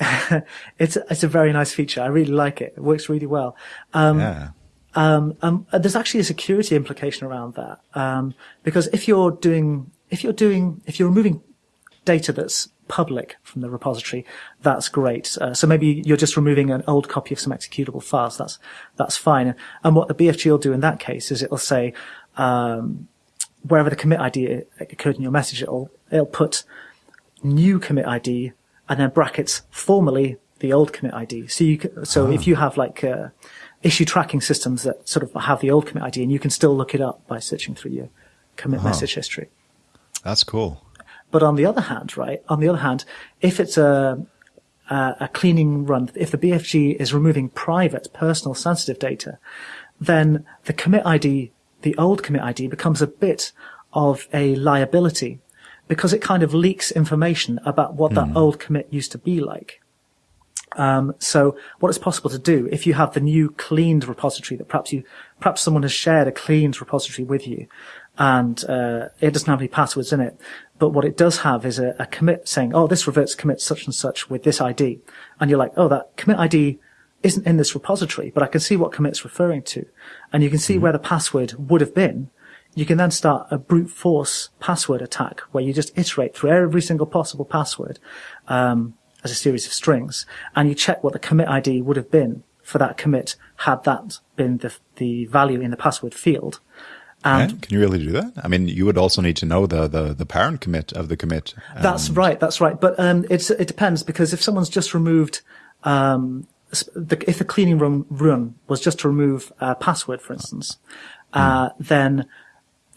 it's it's a very nice feature. I really like it. It works really well. Um, yeah. Um, um, there's actually a security implication around that um, because if you're doing if you're doing if you're removing data that's public from the repository, that's great. Uh, so maybe you're just removing an old copy of some executable files. That's that's fine. And what the BFG will do in that case is it'll say um, wherever the commit ID occurred in your message, it'll it'll put new commit ID and then brackets formally the old commit ID. So you can, so oh. if you have like uh, issue tracking systems that sort of have the old commit ID, and you can still look it up by searching through your commit oh. message history. That's cool. But on the other hand, right, on the other hand, if it's a, a, cleaning run, if the BFG is removing private, personal, sensitive data, then the commit ID, the old commit ID becomes a bit of a liability because it kind of leaks information about what mm. that hmm. old commit used to be like. Um, so what is possible to do if you have the new cleaned repository that perhaps you, perhaps someone has shared a cleaned repository with you and uh, it doesn't have any passwords in it. But what it does have is a, a, commit saying, oh, this reverts commit such and such with this ID. And you're like, oh, that commit ID isn't in this repository, but I can see what commit's referring to. And you can see mm-hmm. where the password would have been. You can then start a brute force password attack where you just iterate through every single possible password um, as a series of strings, and you check what the commit ID would have been for that commit had that been the, the value in the password field. And yeah, can you really do that? I mean, you would also need to know the the, the parent commit of the commit. That's right. That's right. But um, it's it depends because if someone's just removed, um, the, if the cleaning room run was just to remove a password, for instance, uh, mm. then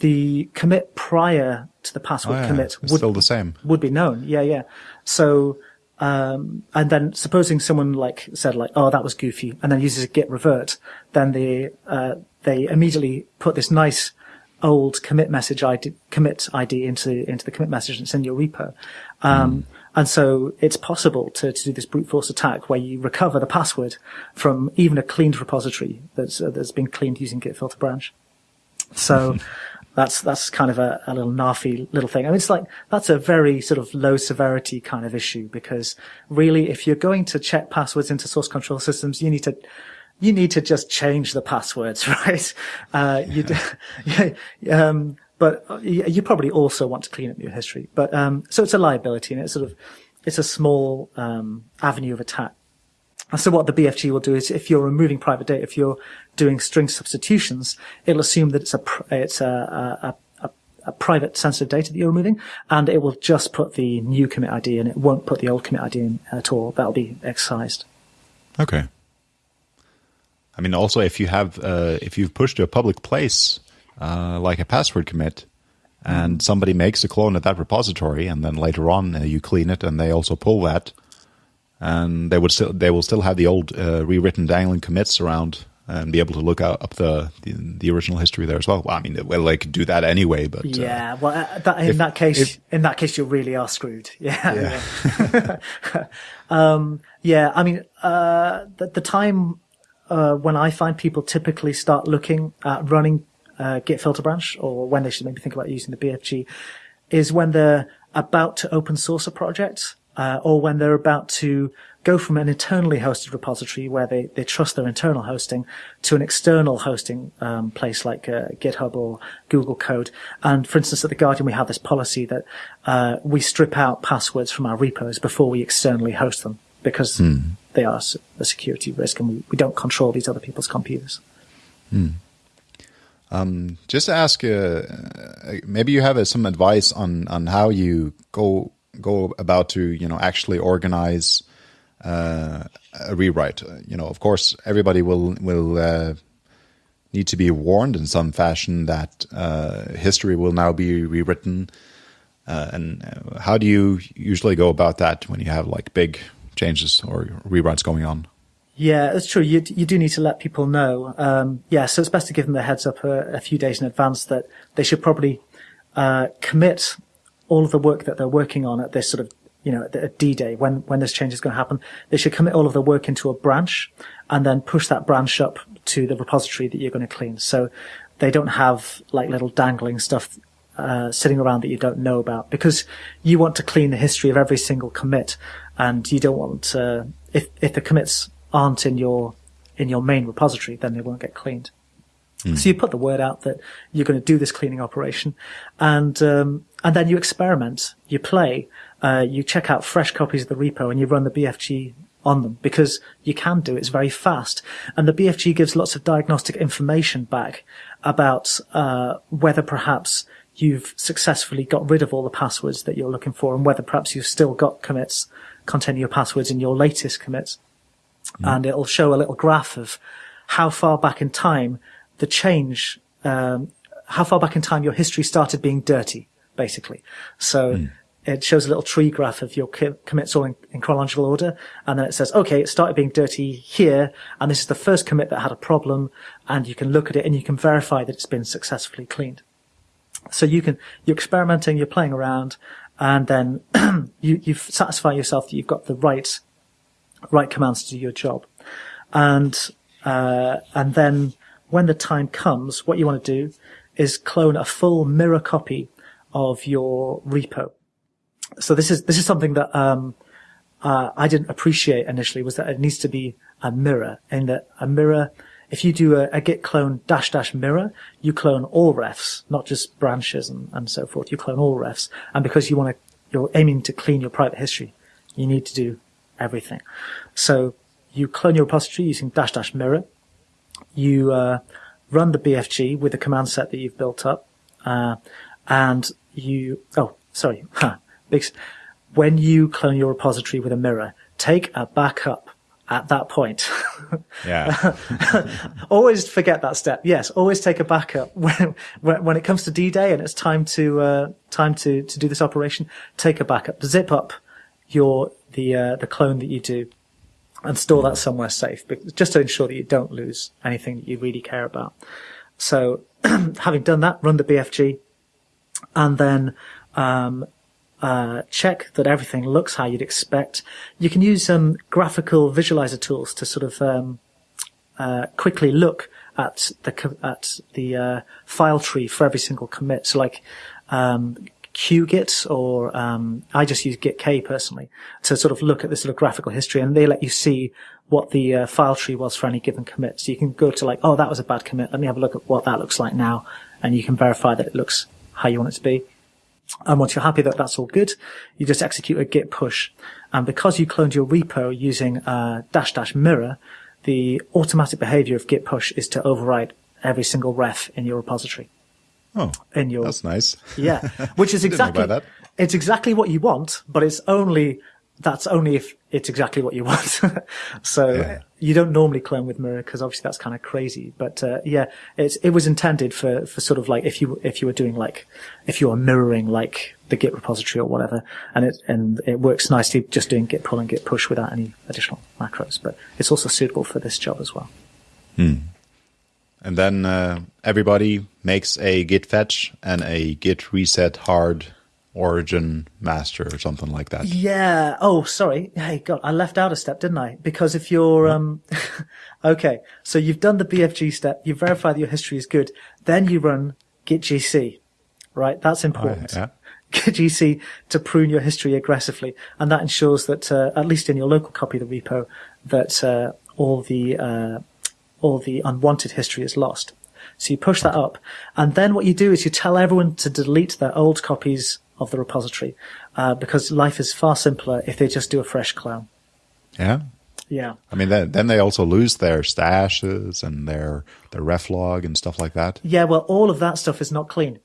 the commit prior to the password oh, yeah. commit would still the same would be known. Yeah, yeah. So. Um, and then supposing someone like said like, oh, that was goofy, and then uses a git revert, then the, uh, they immediately put this nice old commit message ID, commit ID into, into the commit message and send your repo. Um, mm. and so it's possible to, to do this brute force attack where you recover the password from even a cleaned repository that's, uh, that's been cleaned using git filter branch. So, That's that's kind of a, a little narfy little thing. I mean, it's like that's a very sort of low severity kind of issue because really, if you're going to check passwords into source control systems, you need to you need to just change the passwords, right? Uh, you, yeah, um, but you probably also want to clean up your history. But um, so it's a liability, and it's sort of it's a small um, avenue of attack. And so what the BFG will do is, if you're removing private data, if you're doing string substitutions, it'll assume that it's a it's a, a, a, a private sensitive data that you're removing, and it will just put the new commit ID, and it won't put the old commit ID in at all. That'll be excised. Okay. I mean, also if you have uh, if you've pushed to a public place uh, like a password commit, and somebody makes a clone at that repository, and then later on uh, you clean it, and they also pull that, and they would still they will still have the old uh, rewritten dangling commits around and be able to look up the, the, the original history there as well. Well, I mean, well, they could do that anyway, but uh, yeah. Well, uh, that, in if, that case, if, in that case, you really are screwed. Yeah. Yeah. um, yeah I mean, uh, the, the time uh, when I find people typically start looking at running uh, Git filter branch, or when they should maybe think about using the BFG, is when they're about to open source a project, uh, or when they're about to go from an internally hosted repository where they, they trust their internal hosting to an external hosting um, place like uh, GitHub or Google Code. And for instance, at the Guardian, we have this policy that uh, we strip out passwords from our repos before we externally host them because mm. They are a security risk and we, we don't control these other people's computers. Mm. Um, just to ask, uh, uh, maybe you have uh, some advice on, on how you go go about to you know actually organize uh, a rewrite. You know, of course, everybody will will uh, need to be warned in some fashion that uh, history will now be rewritten. and how do you usually go about that when you have like big changes or rewrites going on. Yeah, that's true. You you do need to let people know. Um, yeah, so it's best to give them the heads up a, a few days in advance that they should probably uh, commit all of the work that they're working on at this sort of you know at D day when when this change is going to happen. They should commit all of the work into a branch and then push that branch up to the repository that you're going to clean. So they don't have like little dangling stuff uh, sitting around that you don't know about because you want to clean the history of every single commit and you don't want to, if, if the commits aren't in your, in your main repository, then they won't get cleaned. Mm. So you put the word out that you're going to do this cleaning operation and, um, and then you experiment, you play, uh, you check out fresh copies of the repo and you run the BFG on them because you can do it. It's very fast. And the BFG gives lots of diagnostic information back about, uh, whether perhaps you've successfully got rid of all the passwords that you're looking for and whether perhaps you've still got commits containing your passwords in your latest commits. Mm. And it'll show a little graph of how far back in time the change, um, how far back in time your history started being dirty, basically. So mm. it shows a little tree graph of your commits all in, in, chronological order. And then it says, okay, it started being dirty here. And this is the first commit that had a problem. And you can look at it and you can verify that it's been successfully cleaned. So you can, you're experimenting, you're playing around, and then you, you satisfy yourself that you've got the right, right commands to do your job. And, uh, and then when the time comes, what you want to do is clone a full mirror copy of your repo. So this is, this is something that, um, uh, I didn't appreciate initially was that it needs to be a mirror and that a mirror if you do a, a, git clone dash dash mirror, you clone all refs, not just branches and, and so forth. You clone all refs. And because you want to, you're aiming to clean your private history, you need to do everything. So you clone your repository using dash dash mirror. You, uh, run the BFG with the command set that you've built up. Uh, and you, oh, sorry. when you clone your repository with a mirror, take a backup at that point. Yeah. always forget that step. Yes, always take a backup when when, when it comes to D-Day and it's time to uh, time to to do this operation. Take a backup. Zip up your the uh, the clone that you do and store that somewhere safe, just to ensure that you don't lose anything that you really care about. So, having done that, run the BFG, and then um, uh, check that everything looks how you'd expect. You can use some um, graphical visualizer tools to sort of um, uh, quickly look at the at the uh, file tree for every single commit. So like um, QGit or um, I just use GitK personally to sort of look at this sort of graphical history, and they let you see what the uh, file tree was for any given commit. So you can go to like, oh, that was a bad commit. Let me have a look at what that looks like now, and you can verify that it looks how you want it to be. And once you're happy that that's all good, you just execute a git push. And because you cloned your repo using uh, dash dash mirror, the automatic behavior of git push is to overwrite every single ref in your repository. Oh, in your that's nice. yeah, which is exactly it's exactly what you want, but it's only that's only if it's exactly what you want. so yeah. you don't normally clone with mirror because obviously that's kind of crazy. But uh, yeah, it's it was intended for for sort of like if you if you were doing like if you are mirroring like the Git repository or whatever, and it and it works nicely just doing Git pull and Git push without any additional macros. But it's also suitable for this job as well. Hmm. And then uh, everybody makes a git fetch and a git reset hard origin master or something like that. Yeah. Oh, sorry. Hey, God, I left out a step, didn't I? Because if you're, um, okay, so you've done the BFG step, you verify that your history is good, then you run git GC, right? That's important. Oh, yeah. Git GC to prune your history aggressively. And that ensures that, uh, at least in your local copy of the repo, that, uh, all the, uh, all the unwanted history is lost. So you push that up. And then what you do is you tell everyone to delete their old copies of the repository, uh, because life is far simpler if they just do a fresh clone. Yeah. Yeah. I mean, then, then they also lose their stashes and their, their reflog and stuff like that. Yeah. Well, all of that stuff is not clean.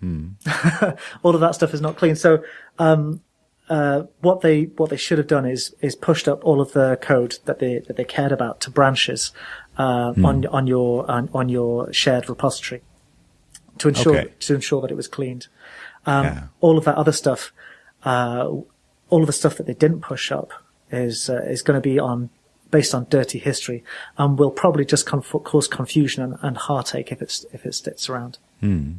Hmm. all of that stuff is not clean. So, um, uh, what they what they should have done is is pushed up all of the code that they that they cared about to branches uh, hmm. on on your on, on, your shared repository to ensure okay. to ensure that it was cleaned. Um, yeah. All of that other stuff, uh, all of the stuff that they didn't push up is uh, is going to be on based on dirty history, and will probably just conf- cause confusion and, and, heartache if it's if it sticks around. Hmm.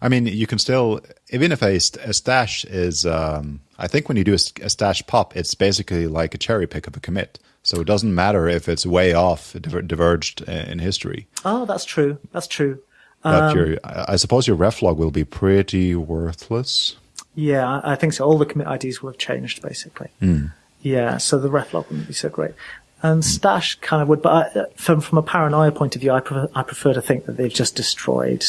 I mean, you can still, even if a, a stash is, um, I think when you do a, a, stash pop, it's basically like a cherry pick of a commit. So it doesn't matter if it's way off, diverged in history. Oh, that's true. That's true. But um, your, I suppose your reflog will be pretty worthless. Yeah, I think so. All the commit IDs will have changed basically. Mm. Yeah, so the reflog wouldn't be so great. And mm. Stash kind of would, but I, from from a paranoia point of view, I prefer, I prefer to think that they've just destroyed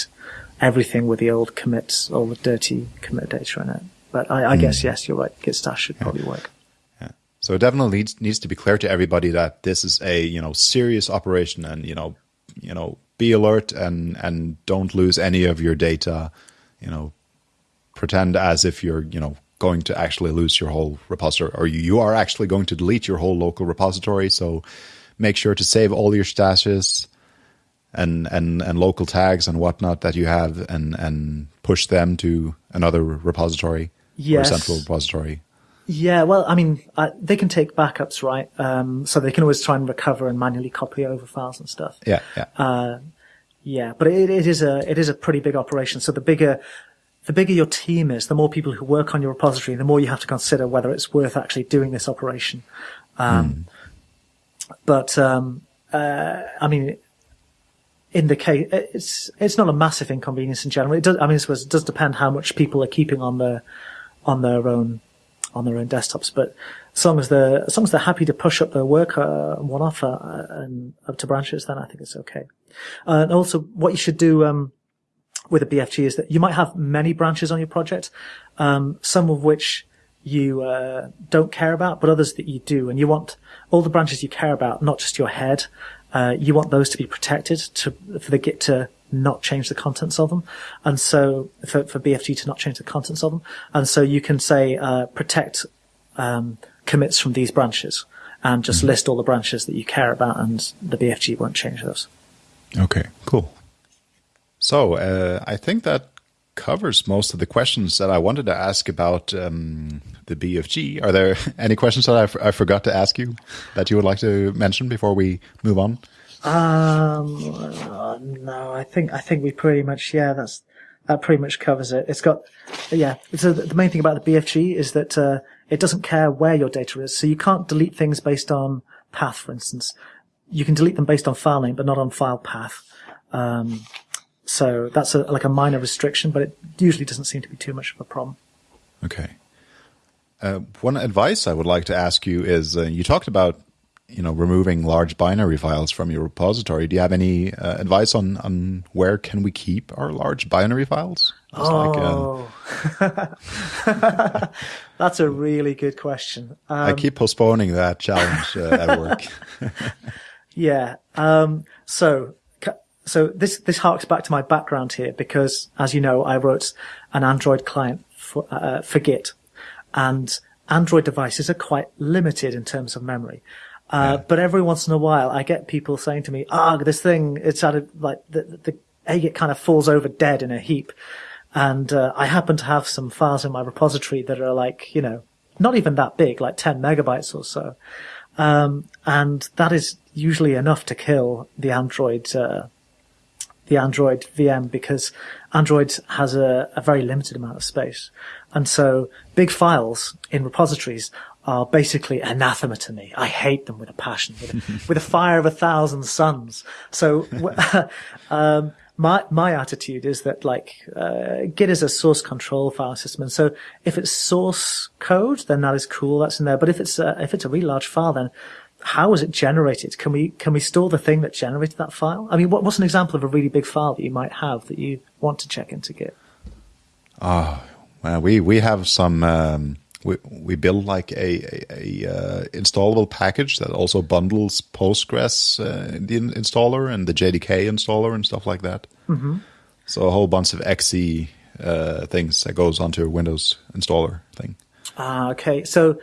everything with the old commits, all the dirty commit data in it. But I, I mm. guess yes, you're right. Git Stash should probably work. Yeah. So it definitely needs, needs to be clear to everybody that this is a you know serious operation, and you know you know be alert and and don't lose any of your data. You know, pretend as if you're you know going to actually lose your whole repository, or you are actually going to delete your whole local repository. So make sure to save all your stashes and and and local tags and whatnot that you have, and and push them to another repository yes. or central repository. Yeah, well, I mean, uh, they can take backups, right? Um, so they can always try and recover and manually copy over files and stuff. Yeah, yeah. Uh, yeah, but it, it is a it is a pretty big operation. So the bigger the bigger your team is, the more people who work on your repository, the more you have to consider whether it's worth actually doing this operation. Um, mm. But um, uh, I mean, in the case, it's it's not a massive inconvenience in general. It does. I mean, it does depend how much people are keeping on their on their own on their own desktops. But as long as they're as long as they're happy to push up their work uh, one off uh, and up to branches, then I think it's okay. Uh, and also, what you should do um, with a BFG is that you might have many branches on your project, um, some of which you uh, don't care about, but others that you do, and you want all the branches you care about, not just your head. Uh, you want those to be protected to for the Git to not change the contents of them. And so for, for BFG to not change the contents of them. And so you can say, uh, protect, um, commits from these branches and just mm-hmm. list all the branches that you care about and the BFG won't change those. Okay, cool. So, uh, I think that covers most of the questions that I wanted to ask about um, the BFG. Are there any questions that I, f- I forgot to ask you that you would like to mention before we move on? Um, no, I think I think we pretty much yeah, that's that pretty much covers it. It's got yeah. So the main thing about the BFG is that uh, it doesn't care where your data is, so you can't delete things based on path, for instance. you can delete them based on file name, but not on file path. Um, so that's a, like a minor restriction, but it usually doesn't seem to be too much of a problem. Okay. Uh, one advice I would like to ask you is uh, you talked about you know removing large binary files from your repository. Do you have any uh, advice on on where can we keep our large binary files? It's oh, like, that's a really good question. Um, I keep postponing that challenge uh, at work. yeah. Um, so so this this harks back to my background here because, as you know, I wrote an Android client for, uh, for Git, and Android devices are quite limited in terms of memory. Uh, yeah. But every once in a while, I get people saying to me, "Ah, oh, this thing, it's at a, like the the Agit kind of falls over dead in a heap," and uh, I happen to have some files in my repository that are like, you know, not even that big, like 10 megabytes or so. Um, and that is usually enough to kill the Android uh, the Android VM because Android has a, a, very limited amount of space. And so big files in repositories are basically anathema to me. I hate them with a passion, with a, with a fire of a thousand suns. So, um, my, my attitude is that like, uh, Git is a source control file system. And so if it's source code, then that is cool. That's in there. But if it's, a, if it's a really large file, then how was it generated? Can we can we store the thing that generated that file? I mean, what, what's an example of a really big file that you might have that you want to check into Git? Oh, well, we we have some. Um, we we build like a, a, a uh, installable package that also bundles Postgres uh, the installer and the JDK installer and stuff like that. Mm-hmm. So a whole bunch of XE uh, things that goes onto a Windows installer thing. Ah, okay. So,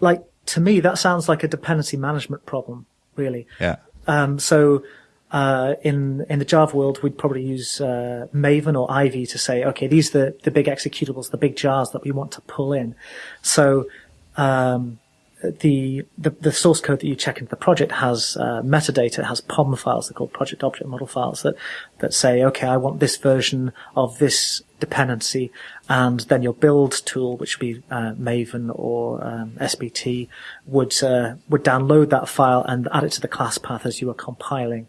like to me, that sounds like a dependency management problem, really. Yeah. Um, so, uh, in in the Java world, we'd probably use uh, Maven or Ivy to say, okay, these are the, the big executables, the big jars that we want to pull in. So um, the, the, the source code that you check into the project has uh, metadata, has POM files, they're called project object model files that that say, okay, I want this version of this dependency, and then your build tool, which would be uh, Maven or um, SBT, would uh, would download that file and add it to the class path as you are compiling.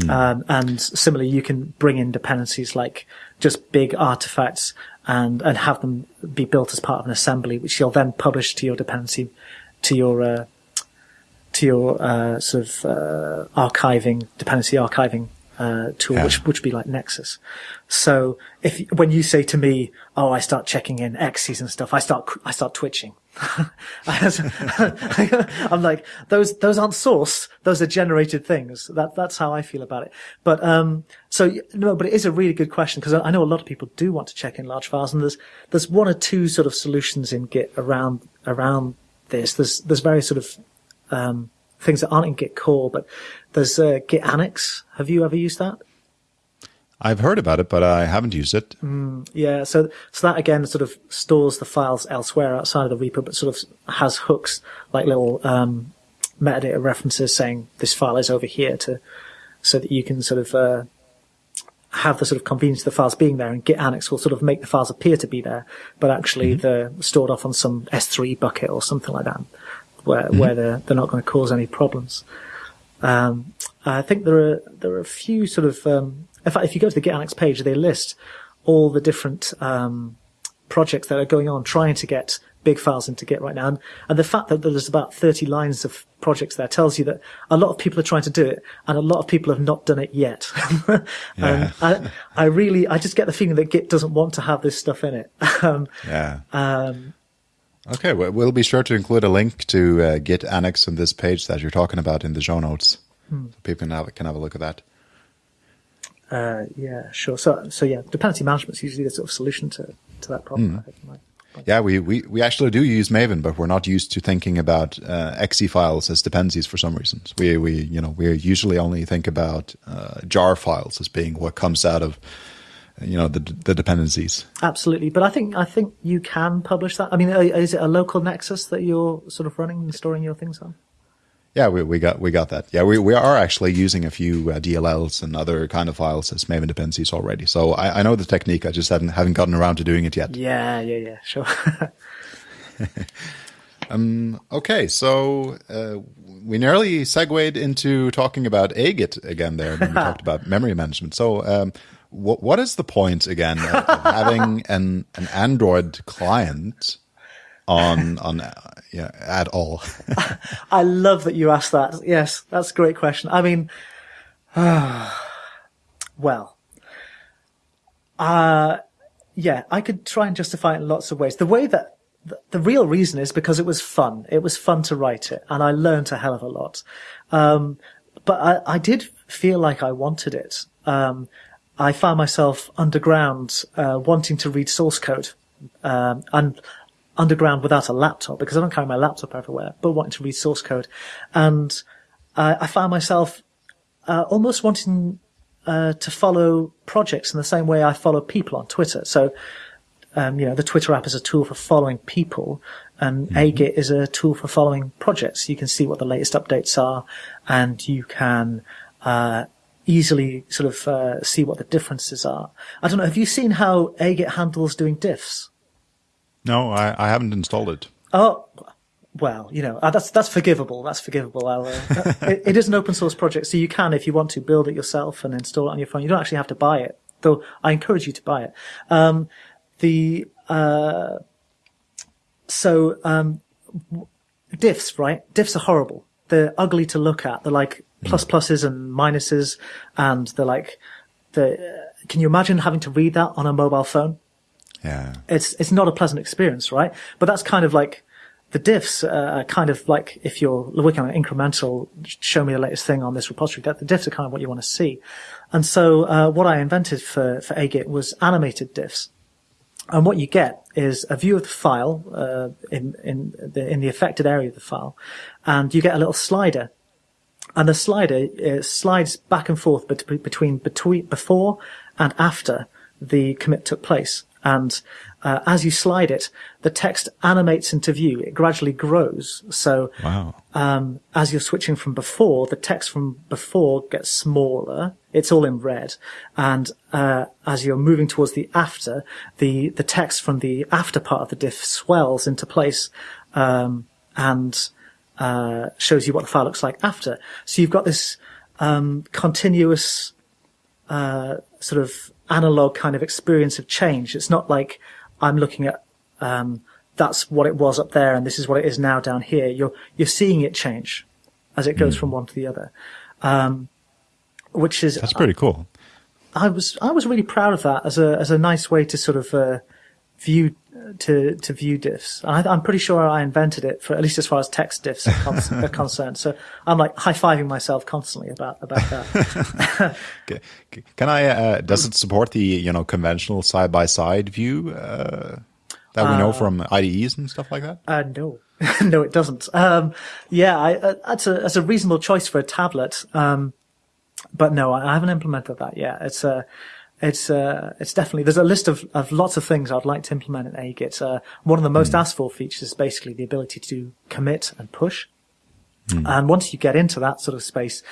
Mm. Um, and similarly, you can bring in dependencies like just big artifacts and and have them be built as part of an assembly, which you'll then publish to your dependency to your uh, to your uh, sort of uh, archiving dependency archiving uh, tool, yeah. which which would be like Nexus. So if when you say to me, "Oh, I start checking in X's and stuff," I start I start twitching. I'm like those those aren't source; those are generated things. That that's how I feel about it. But um, so no, but it is a really good question because I know a lot of people do want to check in large files, and there's there's one or two sort of solutions in Git around around this. There's there's various sort of um, things that aren't in Git core, but there's uh, Git Annex. Have you ever used that? I've heard about it, but I haven't used it. Mm, yeah, so so that again sort of stores the files elsewhere outside of the repo, but sort of has hooks like little um, metadata references saying this file is over here to so that you can sort of uh, have the sort of convenience of the files being there and Git Annex will sort of make the files appear to be there, but actually mm-hmm. they're stored off on some S3 bucket or something like that, where, mm-hmm. where they're, they're not going to cause any problems. Um, I think there are, there are a few sort of, um, in fact, if you go to the Git Annex page, they list all the different, um, projects that are going on trying to get big files into Git right now. And, and the fact that there's about 30 lines of projects there tells you that a lot of people are trying to do it and a lot of people have not done it yet. and I, I really, I just get the feeling that Git doesn't want to have this stuff in it. um, yeah. Um, okay. Well, we'll be sure to include a link to uh, Git Annex on this page that you're talking about in the show notes. Hmm. So people can have, can have a look at that. Uh, yeah, sure. So, so yeah, dependency management is usually the sort of solution to, to that problem. Mm. Yeah, we, we, we actually do use Maven, but we're not used to thinking about uh, exe files as dependencies for some reasons. We, we you know we usually only think about uh, jar files as being what comes out of you know the the dependencies. Absolutely, but I think I think you can publish that. I mean, uh, is it a local Nexus that you're sort of running and storing your things on? Yeah, we, we got we got that. Yeah, we, we are actually using a few uh, DLLs and other kind of files as Maven dependencies already. So I, I know the technique. I just haven't haven't gotten around to doing it yet. Yeah, yeah, yeah, sure. um, okay, so uh, we nearly segued into talking about Agit again there when we talked about memory management. So, um, what what is the point again of, of having an an Android client on on uh, yeah at all? I love that you asked that. Yes, that's a great question. I mean, well, uh, yeah, I could try and justify it in lots of ways. The way that the real reason is because it was fun. It was fun to write it, and I learned a hell of a lot. Um, but I, I, did feel like I wanted it. Um, I found myself underground, uh, wanting to read source code, um, and underground without a laptop because I don't carry my laptop everywhere, but wanting to read source code, and uh, I found myself uh, almost wanting uh, to follow projects in the same way I follow people on Twitter. So, um, you know, the Twitter app is a tool for following people, and mm-hmm. Agit is a tool for following projects. You can see what the latest updates are, and you can uh, easily sort of uh, see what the differences are. I don't know. Have you seen how Agit handles doing diffs? No, I, I haven't installed it. Oh, well, you know, uh, that's that's forgivable. That's forgivable. Uh, it, it is an open source project, so you can, if you want to, build it yourself and install it on your phone. You don't actually have to buy it, though. I encourage you to buy it. Um, the uh, so um, diffs, right? Diffs are horrible. They're ugly to look at. They're like plus hmm. pluses and minuses, and they're like the. Can you imagine having to read that on a mobile phone? Yeah, it's it's not a pleasant experience, right? But that's kind of like the diffs are kind of like if you're working on an incremental, show me the latest thing on this repository. That the diffs are kind of what you want to see. And so uh, what I invented for for Agit was animated diffs. And what you get is a view of the file uh, in in the in the affected area of the file, and you get a little slider, and the slider uh, slides back and forth between between before and after the commit took place. And uh, as you slide it, the text animates into view. It gradually grows. So wow. um, as you're switching from before, the text from before gets smaller. It's all in red. And uh, as you're moving towards the after, the, the text from the after part of the diff swells into place um, and uh, shows you what the file looks like after. So you've got this um, continuous uh, sort of analog kind of experience of change. It's not like I'm looking at um, that's what it was up there and this is what it is now down here. You're you're seeing it change as it goes mm. from one to the other, um, which is that's pretty cool. I was I was really proud of that as a as a nice way to sort of uh, view to to view diffs. I, am pretty sure I invented it for at least as far as text diffs are, are concerned. So I'm like high fiving myself constantly about about that. Can I? Uh, does it support the you know conventional side by side view uh, that we know uh, from IDEs and stuff like that? Uh, no. no, it doesn't. Um, yeah, I, uh, that's a that's a reasonable choice for a tablet. Um, but no, I haven't implemented that yet. It's a it's uh, it's definitely there's a list of, of lots of things I'd like to implement in Agit. Uh, one of the most mm. asked for features is basically the ability to commit and push. Mm. And once you get into that sort of space,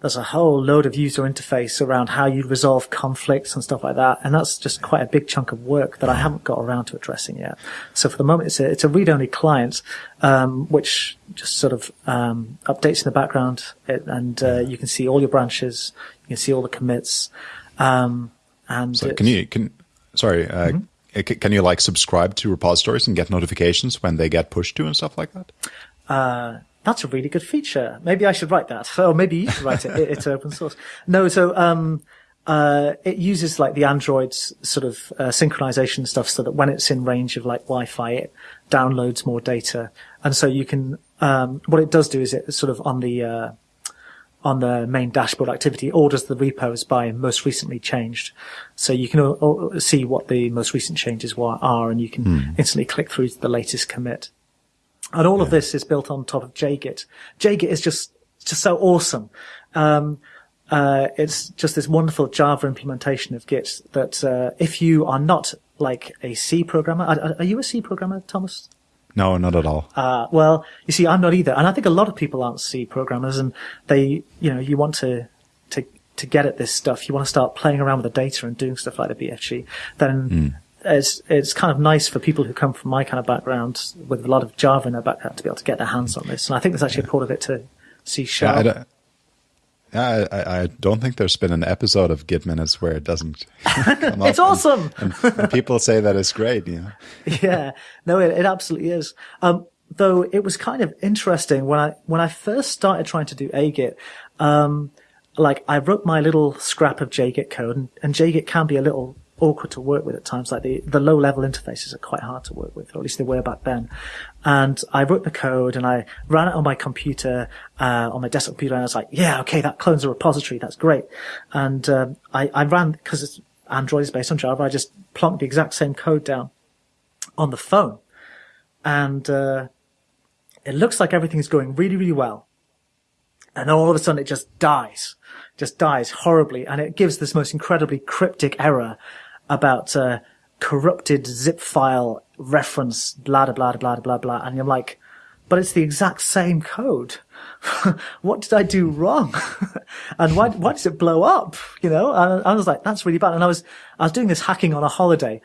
there's a whole load of user interface around how you resolve conflicts and stuff like that. And that's just quite a big chunk of work that I haven't got around to addressing yet. So for the moment, it's a, it's a read-only client, um, which just sort of, um, updates in the background and, uh, you can see all your branches. You can see all the commits. Um, and so can you can sorry uh, mm-hmm. can you like subscribe to repositories and get notifications when they get pushed to and stuff like that? Uh, that's a really good feature. Maybe I should write that. Or maybe you should write it. it's open source. No, so um, uh, it uses like the Android's sort of uh, synchronization stuff so that when it's in range of like Wi-Fi, it downloads more data. And so you can, um, what it does do is it sort of on the, uh, on the main dashboard activity orders the repos by most recently changed. So you can see what the most recent changes are and you can mm. instantly click through to the latest commit. And all yeah. of this is built on top of JGit. JGit is just, just so awesome. Um, uh, it's just this wonderful Java implementation of Git that, uh, if you are not like a C programmer, are, are you a C programmer, Thomas? No, not at all. Uh, well, you see, I'm not either. And I think a lot of people aren't C programmers and they, you know, you want to, to, to get at this stuff. You want to start playing around with the data and doing stuff like the BFG. Then mm. it's, it's kind of nice for people who come from my kind of background with a lot of Java in their background to be able to get their hands on this. And I think there's actually a part of it to, C sharp. Yeah, I, I, I, don't think there's been an episode of Git Minutes where it doesn't come It's awesome. And, and, and, people say that it's great, you know. yeah, no, it, it absolutely is. Um, though it was kind of interesting when I when I first started trying to do Agit. Um, like I wrote my little scrap of JGit code, and, and JGit can be a little awkward to work with at times. Like the, the low level interfaces are quite hard to work with, or at least they were back then. And I wrote the code and I ran it on my computer, uh, on my desktop computer, and I was like, yeah, okay, that clones a repository. That's great. And, um, I, I ran, cause Android is based on Java, I just plonked the exact same code down on the phone. And, uh, it looks like everything is going really, really well. And all of a sudden it just dies, just dies horribly. And it gives this most incredibly cryptic error about, uh, corrupted zip file reference, blah, blah, blah, blah, blah, blah. And I'm like, but it's the exact same code. what did I do wrong? and why, why does it blow up? You know, and I was like, that's really bad. And I was, I was doing this hacking on a holiday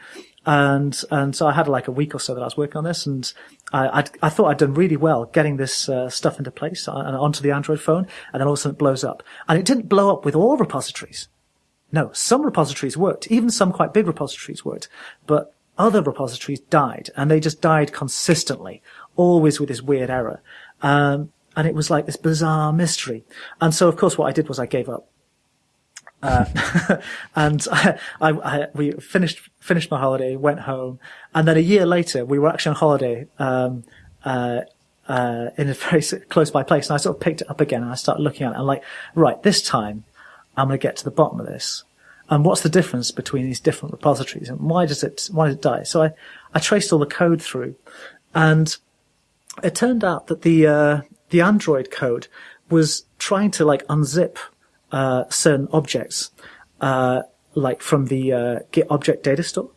and, and so I had like a week or so that I was working on this and I, I'd, i thought I'd done really well getting this uh, stuff into place and onto the Android phone, and then all of a sudden it blows up. And it didn't blow up with all repositories. No, some repositories worked, even some quite big repositories worked, but other repositories died, and they just died consistently, always with this weird error. Um, and it was like this bizarre mystery. And so, of course, what I did was I gave up. Uh, and I, I, I, we finished finished my holiday, went home, and then a year later we were actually on holiday um, uh, uh, in a very close by place, and I sort of picked it up again and I started looking at it. and like, right, this time I'm going to get to the bottom of this. And what's the difference between these different repositories and why does it why does it die? So I, I traced all the code through, and it turned out that the uh, the Android code was trying to like unzip uh, certain objects, uh, like from the uh, Git object data store.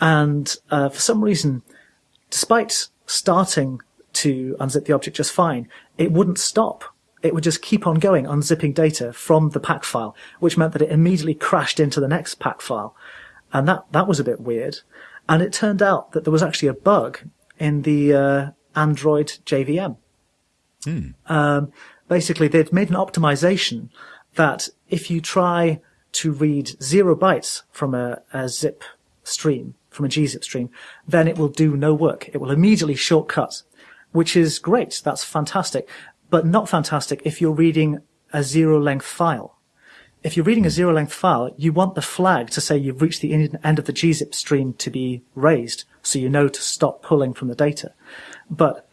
And uh, for some reason, despite starting to unzip the object just fine, it wouldn't stop. It would just keep on going, unzipping data from the pack file, which meant that it immediately crashed into the next pack file. And that, that was a bit weird. And it turned out that there was actually a bug in the uh, Android JVM. Hmm. Um, basically, they'd made an optimization that if you try to read zero bytes from a, a zip stream, from a gzip stream, then it will do no work. It will immediately shortcut, which is great. That's fantastic, but not fantastic if you're reading a zero length file. If you're reading a zero length file, you want the flag to say you've reached the end of the gzip stream to be raised, so you know to stop pulling from the data. But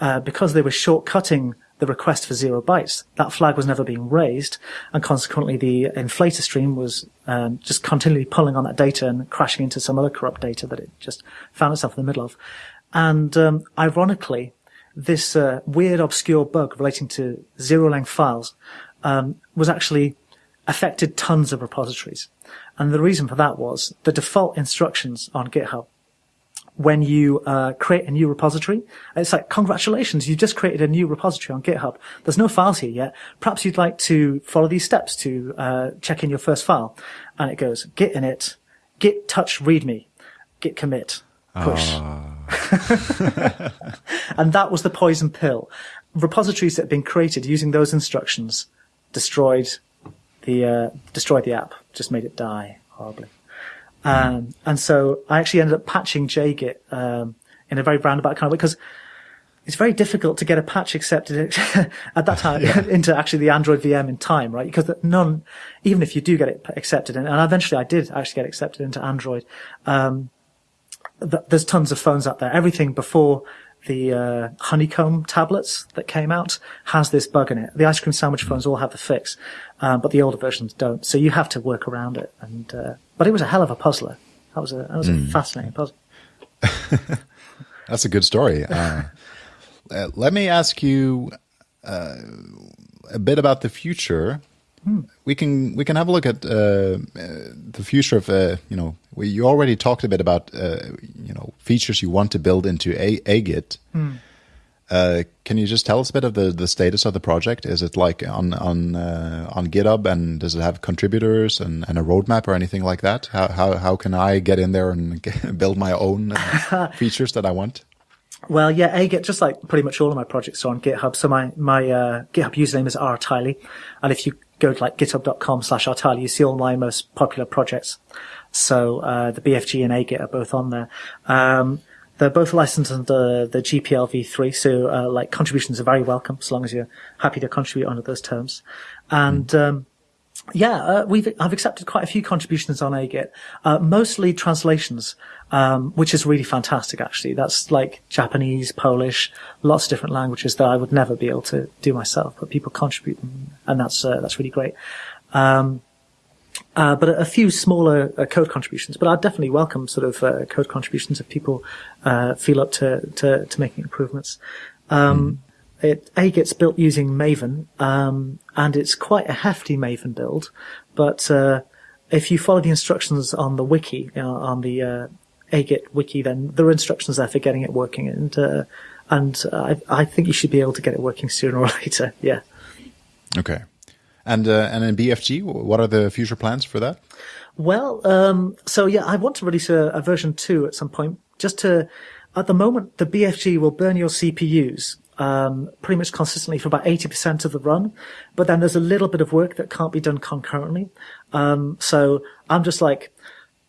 uh, because they were shortcutting the request for zero bytes. That flag was never being raised, and consequently the inflator stream was um, just continually pulling on that data and crashing into some other corrupt data that it just found itself in the middle of. And um, ironically, this uh, weird, obscure bug relating to zero-length files um, was actually affected tons of repositories. And the reason for that was the default instructions on GitHub when you uh, create a new repository. It's like, congratulations, you've just created a new repository on GitHub. There's no files here yet. Perhaps you'd like to follow these steps to uh, check in your first file. And it goes, git init, git touch readme, git commit, push. Uh. and that was the poison pill. Repositories that had been created using those instructions destroyed the uh, destroyed the app, just made it die horribly. Um, and so I actually ended up patching JGit um, in a very roundabout kind of way because it's very difficult to get a patch accepted at that time yeah. into actually the Android VM in time, right? Because none, even if you do get it accepted, and eventually I did actually get accepted into Android, um, th- there's tons of phones out there. Everything before the uh, honeycomb tablets that came out has this bug in it. The ice cream sandwich phones all have the fix, um, but the older versions don't. So you have to work around it. And uh, but it was a hell of a puzzler. That was a that was mm. a fascinating puzzle. That's a good story. Uh, uh, let me ask you uh, a bit about the future. Hmm. We can we can have a look at uh, uh, the future of you know we, you already talked a bit about you know features you want to build into a Agit. Hmm. Uh, can you just tell us a bit of the, the status of the project? Is it like on on uh, on GitHub, and does it have contributors and, and a roadmap or anything like that? How how how can I get in there and get, build my own uh, features that I want? Well, yeah, Agit, just like pretty much all of my projects are on GitHub. So my, my, uh, GitHub username is rtyley. And if you go to like github.com slash rtyley, you see all my most popular projects. So, uh, the BFG and Agit are both on there. Um, they're both licensed under the GPL v3, so uh, like contributions are very welcome as long as you're happy to contribute under those terms. And mm. um, yeah, uh, we've I've accepted quite a few contributions on Agit, uh, mostly translations, um, which is really fantastic. Actually, that's like Japanese, Polish, lots of different languages that I would never be able to do myself, but people contribute them, and that's uh, that's really great. Um, uh, but a, a, few smaller uh, code contributions. But I'd definitely welcome sort of uh, code contributions if people uh, feel up to, to, to making improvements. Um, mm. it, Agit's built using Maven, um, and it's quite a hefty Maven build. But uh, if you follow the instructions on the wiki, on the uh, Agit wiki, then there are instructions there for getting it working, and and I, I think you should be able to get it working sooner or later. Yeah. Okay. And uh, and in BFG, what are the future plans for that? Well, um, so yeah, I want to release a, a, version two at some point. Just to, at the moment, the BFG will burn your CPUs um, pretty much consistently for about eighty percent of the run, but then there's a little bit of work that can't be done concurrently. Um, so I'm just like,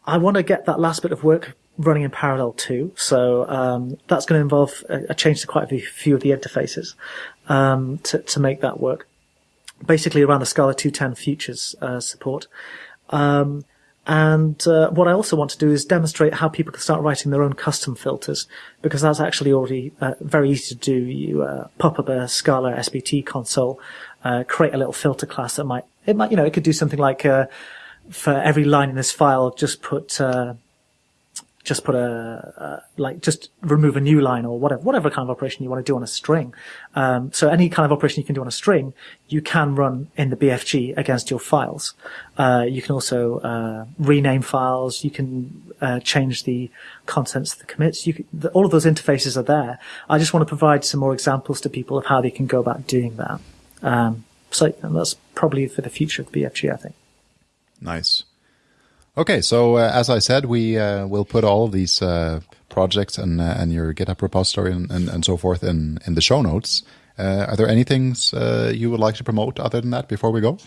I want to get that last bit of work running in parallel too. So um, that's going to involve a, a, change to quite a few of the interfaces um, to to make that work basically around the Scala 210 futures uh, support. Um, and uh, what I also want to do is demonstrate how people can start writing their own custom filters, because that's actually already uh, very easy to do. You uh, pop up a Scala SBT console, uh, create a little filter class that might, it might, you know, it could do something like uh, for every line in this file, just put just put a, like just remove a new line or whatever whatever kind of operation you want to do on a string. Um, so any kind of operation you can do on a string, you can run in the BFG against your files. Uh, you can also uh, rename files. You can uh, change the contents of the commits. You can, the, all of those interfaces are there. I just want to provide some more examples to people of how they can go about doing that. Um, so that's probably for the future of BFG, I think. Nice. Okay, so uh, as I said, we uh, will put all of these uh, projects and uh, and your GitHub repository and, and, and, so forth in in the show notes. Uh, are there any things uh, you would like to promote other than that before we go?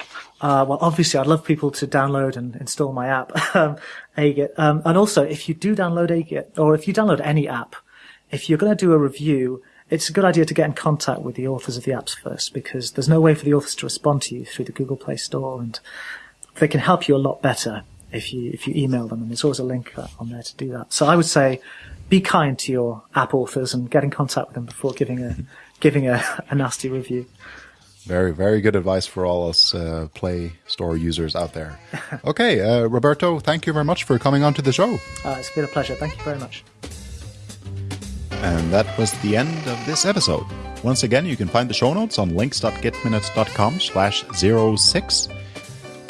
well, obviously, I'd love people to download and install my app, um, Agit. Um, and also, if you do download Agit, or if you download any app, if you're going to do a review, it's a good idea to get in contact with the authors of the apps first, because there's no way for the authors to respond to you through the Google Play Store, and they can help you a lot better if you if you email them, and there's always a link uh, on there to do that. So I would say, be kind to your app authors and get in contact with them before giving a giving a, a nasty review. Very, very good advice for all us uh, Play Store users out there. okay, uh, Roberto, thank you very much for coming on to the show. Uh, it's been a pleasure. Thank you very much. And that was the end of this episode. Once again, you can find the show notes on links.gitminutes.com slash 06.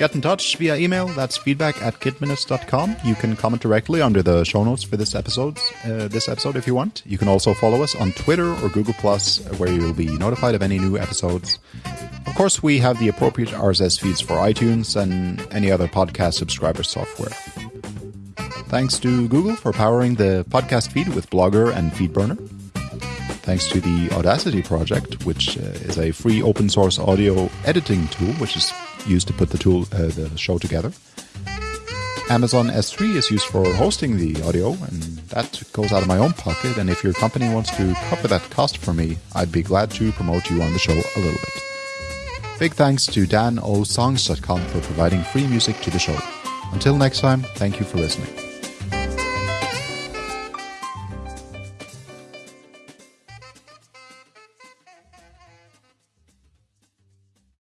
Get in touch via email. That's feedback at gitminutes.com. You can comment directly under the show notes for this episode, uh, this episode if you want. You can also follow us on Twitter or Google Plus, where you will be notified of any new episodes. Of course, we have the appropriate RSS feeds for iTunes and any other podcast subscriber software. Thanks to Google for powering the podcast feed with Blogger and FeedBurner. Thanks to the Audacity project, which uh, is a free open source audio editing tool, which is used to put the tool uh, the show together. Amazon S3 is used for hosting the audio, and that goes out of my own pocket. And if your company wants to cover that cost for me, I'd be glad to promote you on the show a little bit. Big thanks to DanOSongs.com for providing free music to the show. Until next time, thank you for listening.